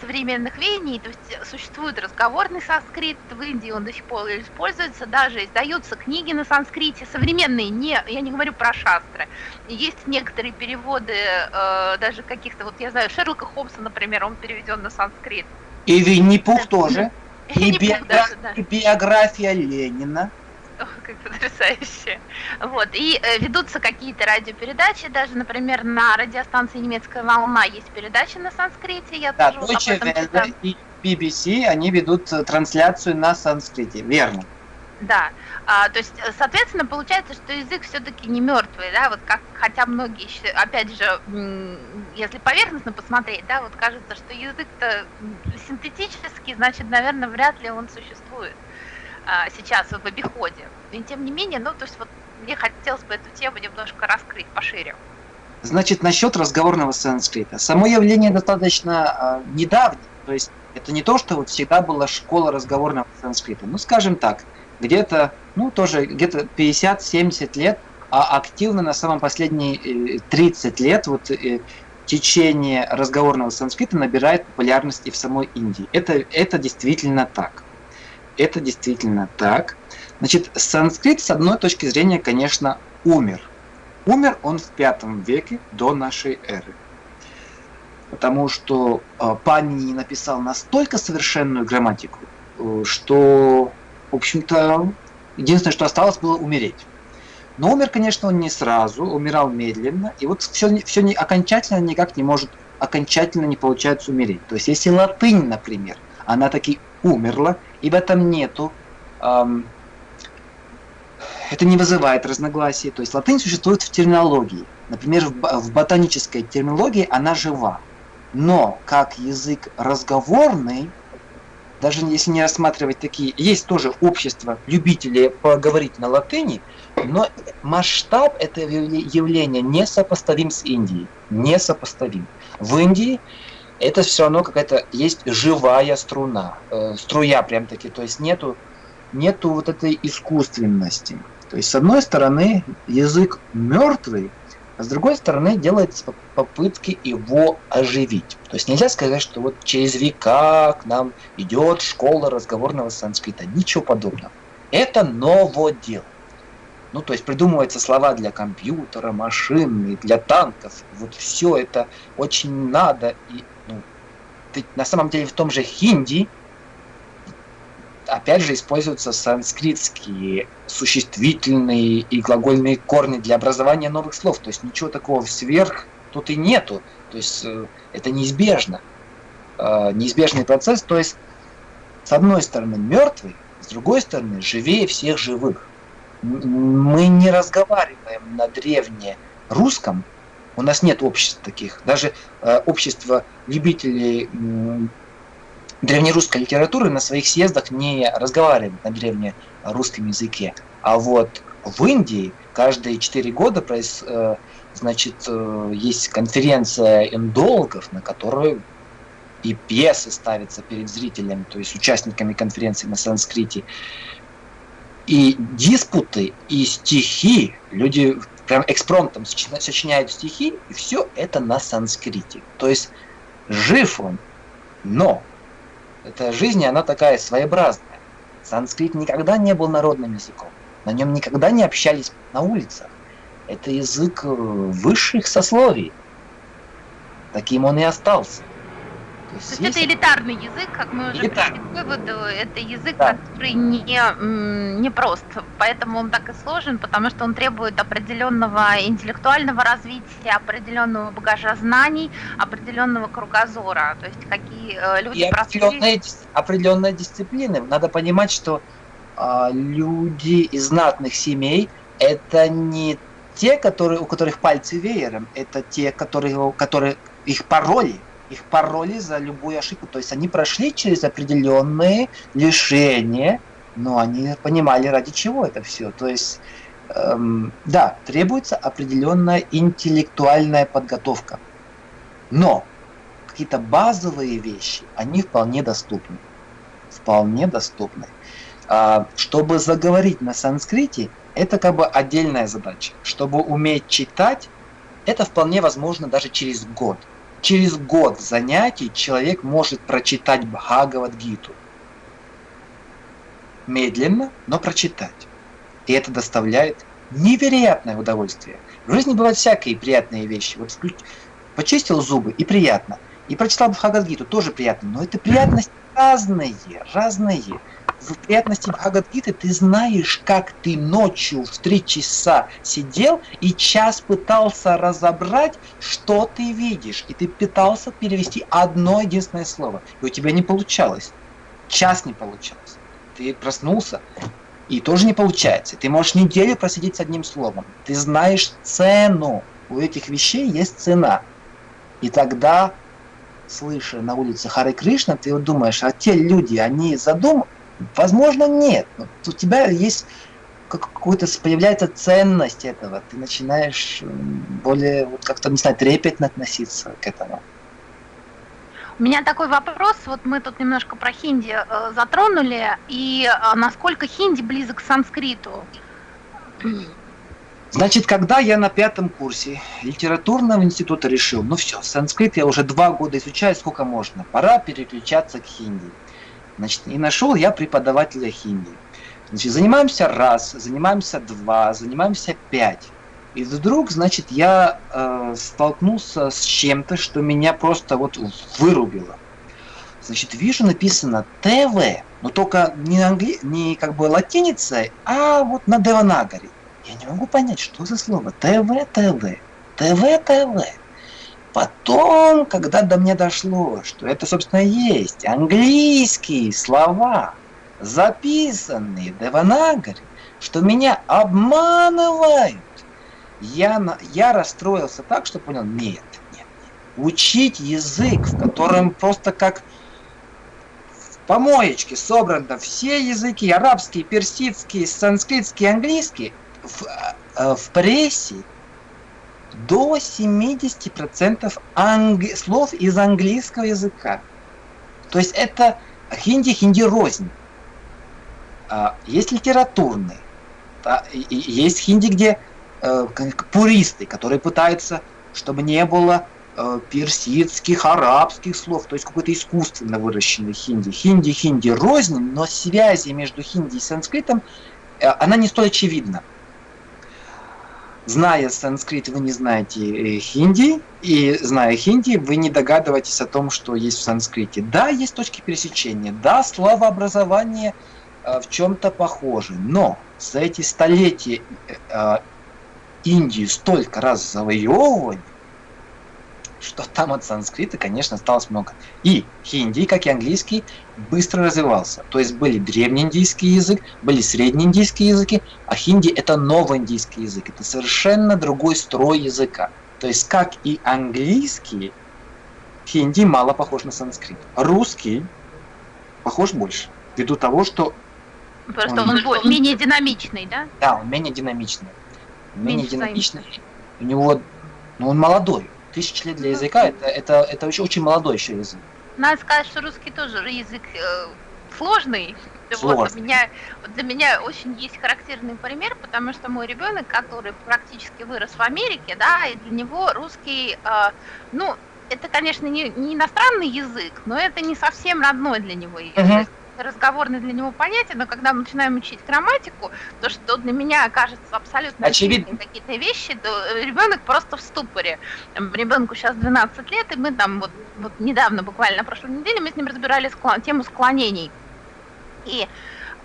современных веяний, то есть существует разговорный санскрит, в Индии он до сих пор используется, даже издаются книги на санскрите, современные, не, я не говорю про шастры, есть некоторые переводы, э, даже каких-то, вот я знаю, Шерлока Холмса, например, он переведен на санскрит. И Винни-Пух тоже, и, биография, и Ленина, как потрясающе. Вот. И э, ведутся какие-то радиопередачи, даже, например, на радиостанции «Немецкая волна» есть передачи на санскрите, я да, тоже Deutsche об этом читала. и BBC, они ведут э, трансляцию на санскрите, верно. Да, а, то есть, э, соответственно, получается, что язык все-таки не мертвый, да, вот как, хотя многие, опять же, если поверхностно посмотреть, да, вот кажется, что язык-то синтетический, значит, наверное, вряд ли он существует сейчас в обиходе. И тем не менее, ну, то есть вот мне хотелось бы эту тему немножко раскрыть пошире. Значит, насчет разговорного санскрита. Само явление достаточно э, недавнее. То есть это не то, что вот всегда была школа разговорного санскрита. Ну, скажем так, где-то, ну, тоже где-то 50-70 лет, а активно на самом последние 30 э, лет вот э, течение разговорного санскрита набирает популярность и в самой Индии. Это, это действительно так это действительно так. Значит, санскрит, с одной точки зрения, конечно, умер. Умер он в пятом веке до нашей эры. Потому что э, Панини написал настолько совершенную грамматику, э, что, в общем-то, единственное, что осталось, было умереть. Но умер, конечно, он не сразу, умирал медленно, и вот все, все не, окончательно никак не может, окончательно не получается умереть. То есть, если латынь, например, она таки умерла, и в этом нету, эм, это не вызывает разногласий. То есть латынь существует в терминологии. Например, в ботанической терминологии она жива. Но как язык разговорный, даже если не рассматривать такие, есть тоже общество любителей поговорить на латыни, но масштаб этого явления не сопоставим с Индией. Не сопоставим. В Индии это все равно какая-то есть живая струна, э, струя прям таки, то есть нету, нету вот этой искусственности. То есть с одной стороны язык мертвый, а с другой стороны делается попытки его оживить. То есть нельзя сказать, что вот через века к нам идет школа разговорного санскрита. Ничего подобного. Это новодел. Ну, то есть придумываются слова для компьютера, машины, для танков. Вот все это очень надо и на самом деле в том же хинди опять же используются санскритские существительные и глагольные корни для образования новых слов. То есть ничего такого сверх тут и нету. То есть э, это неизбежно. Э, неизбежный процесс. То есть с одной стороны мертвый, с другой стороны живее всех живых. Мы не разговариваем на древнерусском, у нас нет обществ таких. Даже э, общество любителей древнерусской литературы на своих съездах не разговаривает на древнерусском языке. А вот в Индии каждые четыре года проис, э, значит, э, есть конференция индологов, на которой и пьесы ставятся перед зрителями, то есть участниками конференции на санскрите. И диспуты, и стихи, люди прям экспромтом сочиняют стихи, и все это на санскрите. То есть жив он, но эта жизнь, она такая своеобразная. Санскрит никогда не был народным языком. На нем никогда не общались на улицах. Это язык э, высших сословий. Таким он и остался. Есть, То есть это элитарный язык, как мы уже пришли к выводу, это язык, да. который не, не прост, поэтому он так и сложен, потому что он требует определенного интеллектуального развития, определенного багажа знаний, определенного кругозора, то есть какие э, люди... И определенная, определенная дисциплина. Надо понимать, что э, люди из знатных семей это не те, которые, у которых пальцы веером, это те, которые, которые их пароли, их пароли за любую ошибку. То есть они прошли через определенные лишения, но они понимали, ради чего это все. То есть, эм, да, требуется определенная интеллектуальная подготовка. Но какие-то базовые вещи, они вполне доступны. Вполне доступны. А, чтобы заговорить на санскрите, это как бы отдельная задача. Чтобы уметь читать, это вполне возможно даже через год. Через год занятий человек может прочитать Бхагавадгиту. Медленно, но прочитать. И это доставляет невероятное удовольствие. В жизни бывают всякие приятные вещи. Вот почистил зубы и приятно. И прочитал Бхагавадгиту тоже приятно. Но это приятность разные, разные. В приятности Бхагавадгиты ты знаешь, как ты ночью в три часа сидел и час пытался разобрать, что ты видишь. И ты пытался перевести одно единственное слово. И у тебя не получалось. Час не получалось. Ты проснулся, и тоже не получается. Ты можешь неделю просидеть с одним словом. Ты знаешь цену. У этих вещей есть цена. И тогда, слыша на улице Хары Кришна, ты вот думаешь, а те люди, они задум... Возможно, нет. Но у тебя есть какой-то появляется ценность этого. Ты начинаешь более, вот как-то, не знаю, трепетно относиться к этому. У меня такой вопрос, вот мы тут немножко про хинди э, затронули, и э, насколько хинди близок к санскриту? Значит, когда я на пятом курсе литературного института решил, ну все, санскрит я уже два года изучаю, сколько можно, пора переключаться к хинди. Значит, и нашел я преподавателя хинди. Значит, занимаемся раз, занимаемся два, занимаемся пять. И вдруг, значит, я э, столкнулся с чем-то, что меня просто вот вырубило. Значит, вижу написано ТВ, но только не, англи... не как бы латиницей, а вот на Деванагаре. Я не могу понять, что за слово. ТВ, ТВ, ТВ, ТВ. Потом, когда до меня дошло, что это, собственно, есть английские слова, записанные в Деванагаре, что меня обманывают я, я расстроился так, что понял, нет, нет, нет. Учить язык, в котором просто как в помоечке собраны все языки, арабский, персидский, санскритский, английский, в, э, в прессе до 70% англи... слов из английского языка. То есть это хинди, хинди рознь. А, есть литературный, да, и, есть хинди, где э, пуристы, которые пытаются, чтобы не было э, персидских, арабских слов, то есть какой-то искусственно выращенный хинди. Хинди, хинди рознь, но связи между хинди и санскритом, э, она не столь очевидна. Зная санскрит, вы не знаете э, хинди, и зная хинди, вы не догадываетесь о том, что есть в санскрите. Да, есть точки пересечения, да, словообразование э, в чем-то похоже, но за эти столетия э, Индию столько раз завоевывали, что там от санскрита, конечно, осталось много. И хинди, как и английский, быстро развивался. То есть были древнеиндийский язык, были среднеиндийские языки, а хинди это новоиндийский язык. Это совершенно другой строй языка. То есть как и английский, хинди мало похож на санскрит. Русский похож больше, ввиду того, что Просто он, он менее динамичный, да? Да, он менее динамичный менее динамичный. У него, ну он молодой. Тысяч лет для языка это, это, это очень, очень молодой еще язык. Надо сказать, что русский тоже язык э, сложный. Сложный. Вот, для, меня, для меня очень есть характерный пример, потому что мой ребенок, который практически вырос в Америке, да, и для него русский, э, ну, это, конечно, не, не иностранный язык, но это не совсем родной для него язык. Uh-huh разговорный для него понятие, но когда мы начинаем учить грамматику, то, что для меня кажется абсолютно очевидно какие-то вещи, то ребенок просто в ступоре. Ребенку сейчас 12 лет, и мы там вот, вот недавно, буквально на прошлой неделе, мы с ним разбирали склон, тему склонений. И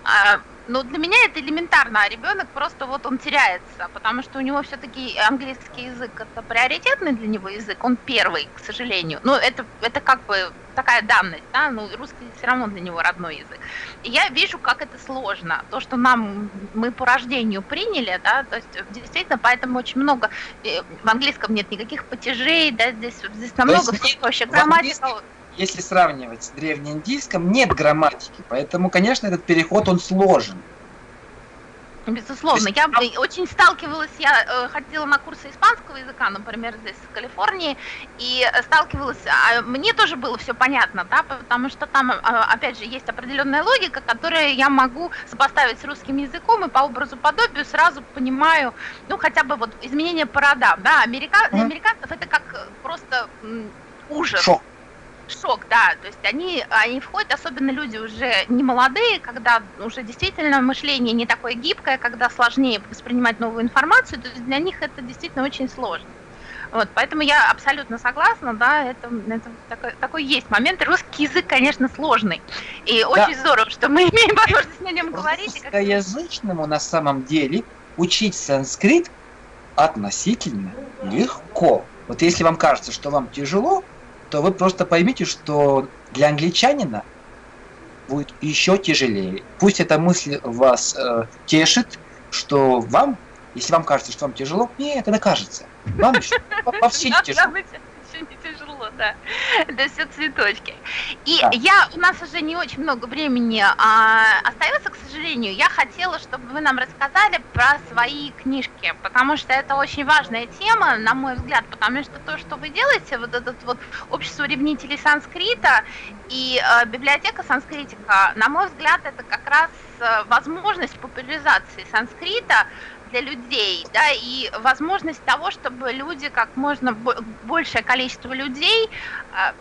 а, ну, для меня это элементарно, а ребенок просто вот он теряется, потому что у него все-таки английский язык это приоритетный для него язык, он первый, к сожалению. Ну, это, это как бы такая данность, да, ну, русский все равно для него родной язык. И я вижу, как это сложно. То, что нам, мы по рождению приняли, да, то есть действительно, поэтому очень много, э, в английском нет никаких потяжей, да, здесь, здесь намного все проще. Грамматика если сравнивать с древнеиндийском, нет грамматики, поэтому, конечно, этот переход, он сложен. Безусловно, я очень сталкивалась, я э, ходила на курсы испанского языка, например, здесь в Калифорнии, и сталкивалась, а мне тоже было все понятно, да, потому что там, а, опять же, есть определенная логика, которую я могу сопоставить с русским языком, и по образу подобию сразу понимаю, ну, хотя бы вот изменение по родам, да, Америка... для американцев это как просто ужас. Шок. Шок, да. То есть они, они входят, особенно люди уже не молодые, когда уже действительно мышление не такое гибкое, когда сложнее воспринимать новую информацию, то есть для них это действительно очень сложно. Вот, поэтому я абсолютно согласна, да, это, это такой, такой есть момент. Русский язык, конечно, сложный. И да. очень здорово, что мы <laughs> имеем возможность на нем говорить. Русскоязычному на самом деле учить санскрит относительно легко. Вот если вам кажется, что вам тяжело, то вы просто поймите, что для англичанина будет еще тяжелее. Пусть эта мысль вас э, тешит, что вам, если вам кажется, что вам тяжело, нет, это кажется. Вам вообще не тяжело да. Это все цветочки. И да. я, у нас уже не очень много времени а, остается, к сожалению. Я хотела, чтобы вы нам рассказали про свои книжки, потому что это очень важная тема, на мой взгляд, потому что то, что вы делаете, вот этот вот общество ревнителей санскрита и э, библиотека санскритика, на мой взгляд, это как раз э, возможность популяризации санскрита для людей, да, и возможность того, чтобы люди, как можно большее количество людей а,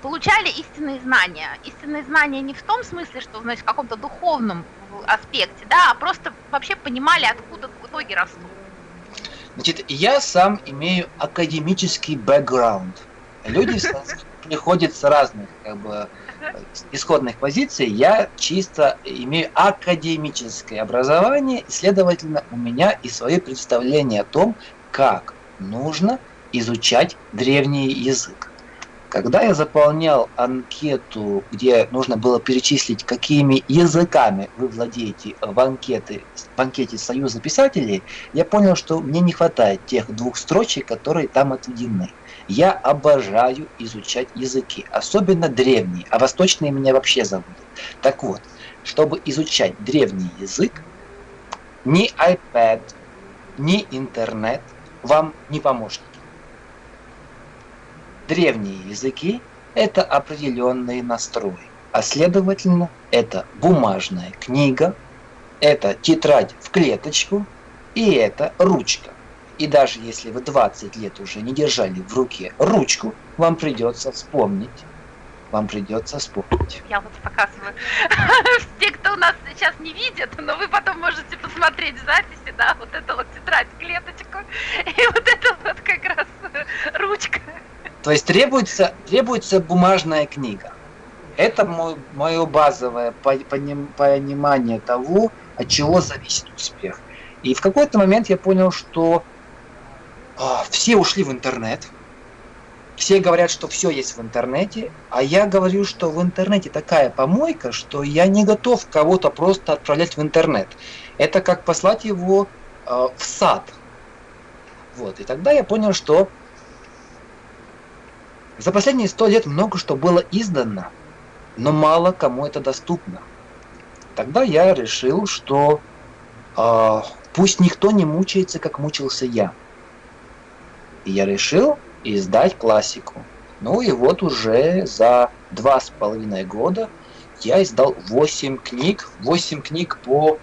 получали истинные знания. Истинные знания не в том смысле, что, значит, в каком-то духовном аспекте, да, а просто вообще понимали, откуда в итоге растут. Значит, я сам имею академический бэкграунд. Люди <laughs> приходят с разных как бы, исходных позиций, я чисто имею академическое образование, и, следовательно, у меня и свои представления о том, как нужно изучать древний язык. Когда я заполнял анкету, где нужно было перечислить, какими языками вы владеете в, анкеты, в анкете Союза писателей, я понял, что мне не хватает тех двух строчек, которые там отведены. Я обожаю изучать языки, особенно древние, а восточные меня вообще забудут. Так вот, чтобы изучать древний язык, ни iPad, ни интернет вам не помощники. Древние языки – это определенные настрои, а следовательно, это бумажная книга, это тетрадь в клеточку и это ручка. И даже если вы 20 лет уже не держали в руке ручку, вам придется вспомнить. Вам придется вспомнить. Я вот показываю. <laughs> Те, кто у нас сейчас не видят, но вы потом можете посмотреть записи, да, вот это вот тетрадь, клеточку, <laughs> и вот это вот как раз ручка. То есть требуется, требуется бумажная книга. Это мое базовое понимание того, от чего зависит успех. И в какой-то момент я понял, что все ушли в интернет. Все говорят, что все есть в интернете, а я говорю, что в интернете такая помойка, что я не готов кого-то просто отправлять в интернет. Это как послать его э, в сад. Вот. И тогда я понял, что за последние сто лет много что было издано, но мало кому это доступно. Тогда я решил, что э, пусть никто не мучается, как мучился я. И я решил издать классику. Ну и вот уже за два с половиной года я издал 8 книг, 8 книг по,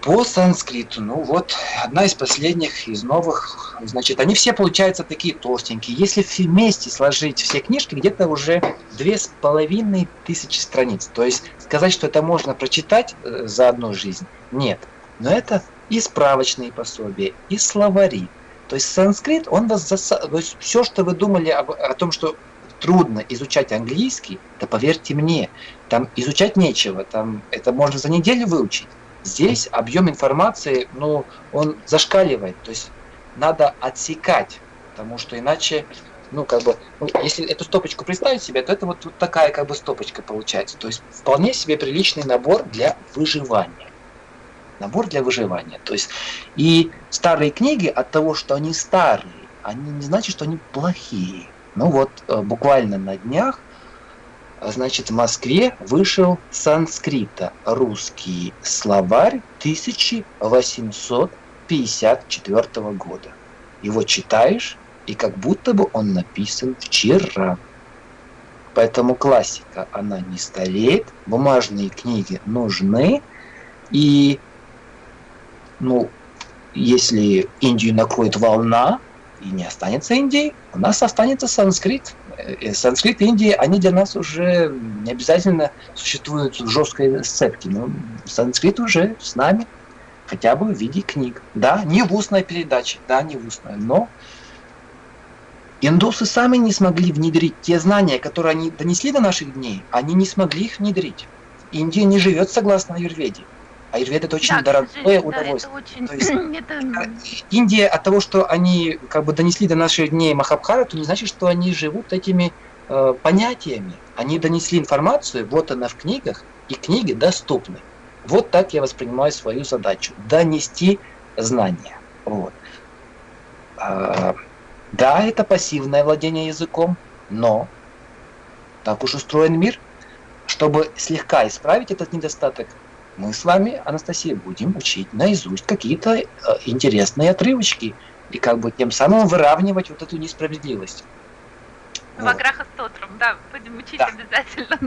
по санскриту. Ну вот, одна из последних, из новых, значит, они все получаются такие толстенькие. Если вместе сложить все книжки, где-то уже две с половиной тысячи страниц. То есть сказать, что это можно прочитать э, за одну жизнь, нет. Но это и справочные пособия, и словари, то есть санскрит, он вас заса... То есть все, что вы думали об, о том, что трудно изучать английский, да поверьте мне, там изучать нечего, там это можно за неделю выучить. Здесь объем информации, ну, он зашкаливает, то есть надо отсекать, потому что иначе, ну, как бы, ну, если эту стопочку представить себе, то это вот, вот такая как бы стопочка получается. То есть вполне себе приличный набор для выживания набор для выживания. То есть и старые книги от того, что они старые, они не значит, что они плохие. Ну вот э, буквально на днях, значит, в Москве вышел санскрита русский словарь 1854 года. Его читаешь, и как будто бы он написан вчера. Поэтому классика, она не стареет, бумажные книги нужны, и ну, если Индию накроет волна, и не останется Индии, у нас останется санскрит. И санскрит и Индия, они для нас уже не обязательно существуют в жесткой сцепке, но санскрит уже с нами, хотя бы в виде книг. Да, не в устной передаче, да, не в устной, но индусы сами не смогли внедрить те знания, которые они донесли до наших дней, они не смогли их внедрить. Индия не живет согласно аюрведе. Аюрвед это очень да, дорогое удовольствие. Да, это очень... То есть, <clears throat> это... Индия от того, что они как бы донесли до наших дней Махабхарату, не значит, что они живут этими э, понятиями. Они донесли информацию, вот она в книгах, и книги доступны. Вот так я воспринимаю свою задачу. Донести знания. Вот. А, да, это пассивное владение языком, но так уж устроен мир. Чтобы слегка исправить этот недостаток, мы с вами, Анастасия, будем учить наизусть какие-то э, интересные отрывочки и как бы тем самым выравнивать вот эту несправедливость. В вот. Аграха Стотром, да, будем учить да. обязательно.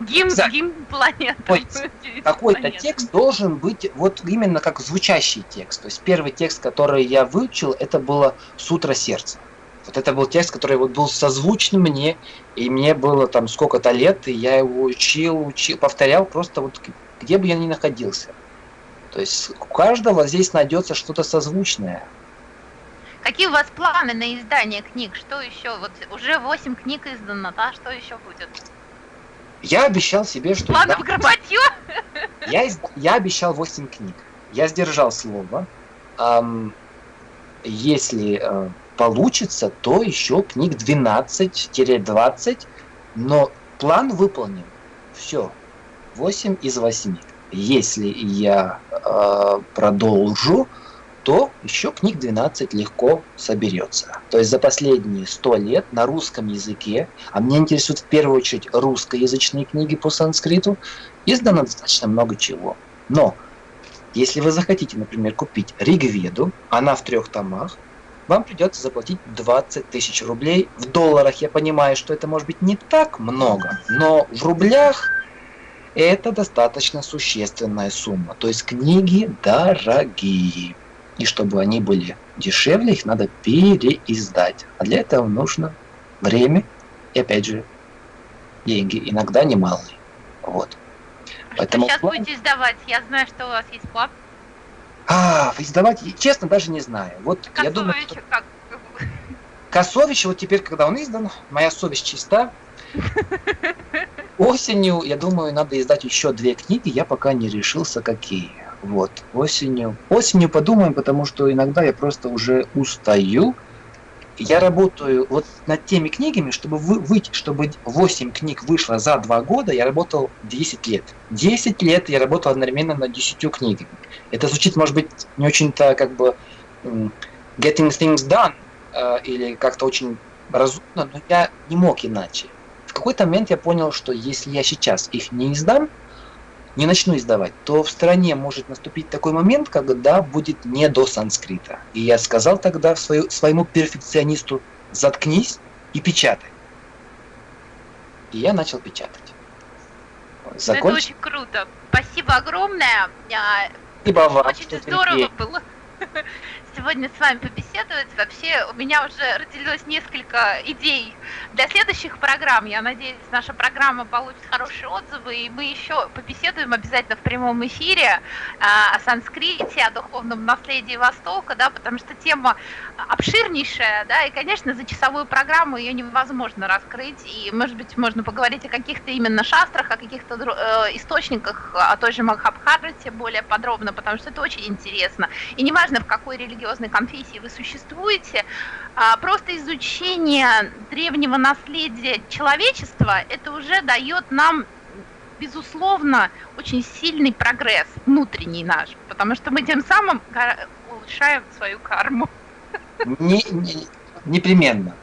Гимн, да. гимн планеты. <laughs> Какой-то текст должен быть вот именно как звучащий текст. То есть первый текст, который я выучил, это было Сутра сердца. Вот это был текст, который вот был созвучен мне, и мне было там сколько-то лет, и я его учил, учил, повторял просто вот где бы я ни находился. То есть у каждого здесь найдется что-то созвучное. Какие у вас планы на издание книг? Что еще? Вот уже 8 книг издано, да? Что еще будет? Я обещал себе, что... Планы да, в Я, изда... я обещал 8 книг. Я сдержал слово. Эм, если э, получится, то еще книг 12-20, но план выполнен. Все. 8 из 8. Если я э, продолжу, то еще книг 12 легко соберется. То есть за последние 100 лет на русском языке, а меня интересуют в первую очередь русскоязычные книги по санскриту, издано достаточно много чего. Но если вы захотите, например, купить Ригведу, она в трех томах, вам придется заплатить 20 тысяч рублей. В долларах я понимаю, что это может быть не так много, но в рублях это достаточно существенная сумма. То есть книги дорогие. И чтобы они были дешевле, их надо переиздать. А для этого нужно время и, опять же, деньги. Иногда немалые. Вот. Что Поэтому сейчас план... будете издавать? Я знаю, что у вас есть план. А, издавать, честно, даже не знаю. Вот Косович, я думаю, что... как? Косович, вот теперь, когда он издан, моя совесть чиста. Осенью, я думаю, надо издать еще две книги, я пока не решился, какие. Вот, осенью. Осенью подумаем, потому что иногда я просто уже устаю. Я работаю вот над теми книгами, чтобы вы, выйти, чтобы 8 книг вышло за 2 года, я работал 10 лет. 10 лет я работал одновременно над 10 книгами. Это звучит, может быть, не очень-то как бы getting things done, э, или как-то очень разумно, но я не мог иначе. В какой-то момент я понял, что если я сейчас их не издам, не начну издавать, то в стране может наступить такой момент, когда будет не до санскрита. И я сказал тогда свою, своему перфекционисту, заткнись и печатай. И я начал печатать. Законч... Это очень круто. Спасибо огромное. Спасибо вам. Очень здорово было <laughs> сегодня с вами побеседовать. Вообще у меня уже родилось несколько идей для следующих программ. Я надеюсь, наша программа получит хорошие отзывы, и мы еще побеседуем обязательно в прямом эфире а, о санскрите, о духовном наследии Востока, да, потому что тема обширнейшая, да, и, конечно, за часовую программу ее невозможно раскрыть, и, может быть, можно поговорить о каких-то именно шастрах, о каких-то э, источниках, о той же Махабхарате более подробно, потому что это очень интересно. И неважно, в какой религиозной конфессии вы существуете, а, просто изучение древнего наследия человечества, это уже дает нам безусловно, очень сильный прогресс внутренний наш, потому что мы тем самым улучшаем свою карму. Не, не, непременно.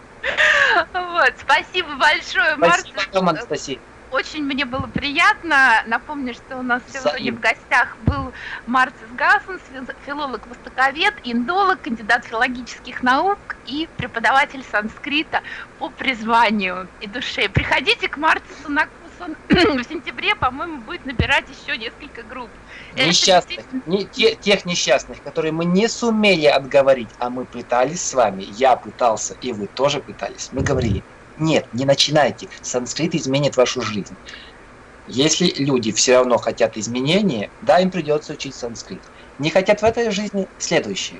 Вот, спасибо большое, Марта. Спасибо Анастасия. Очень мне было приятно. Напомню, что у нас сегодня в гостях был Марцис Гассон, филолог-востоковед, индолог, кандидат филологических наук и преподаватель санскрита по призванию и душе. Приходите к Марцису на он <clears throat> в сентябре, по-моему, будет набирать еще несколько групп. Несчастных, не, те, тех несчастных, которые мы не сумели отговорить, а мы пытались с вами, я пытался, и вы тоже пытались. Мы говорили, нет, не начинайте, санскрит изменит вашу жизнь. Если люди все равно хотят изменения, да, им придется учить санскрит. Не хотят в этой жизни следующее.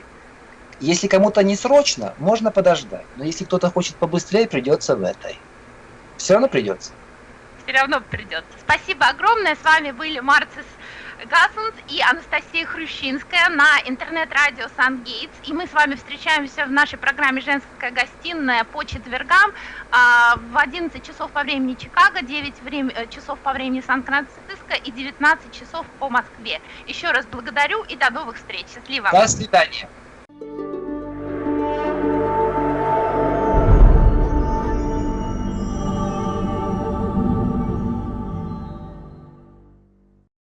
Если кому-то не срочно, можно подождать. Но если кто-то хочет побыстрее, придется в этой. Все равно придется. Все равно придется. Спасибо огромное. С вами были Марцис Гасунц и Анастасия Хрущинская на интернет-радио Сан-Гейтс. И мы с вами встречаемся в нашей программе «Женская гостиная» по четвергам а, в 11 часов по времени Чикаго, 9 время, э, часов по времени Сан-Франциско и 19 часов по Москве. Еще раз благодарю и до новых встреч. Счастливо. До свидания.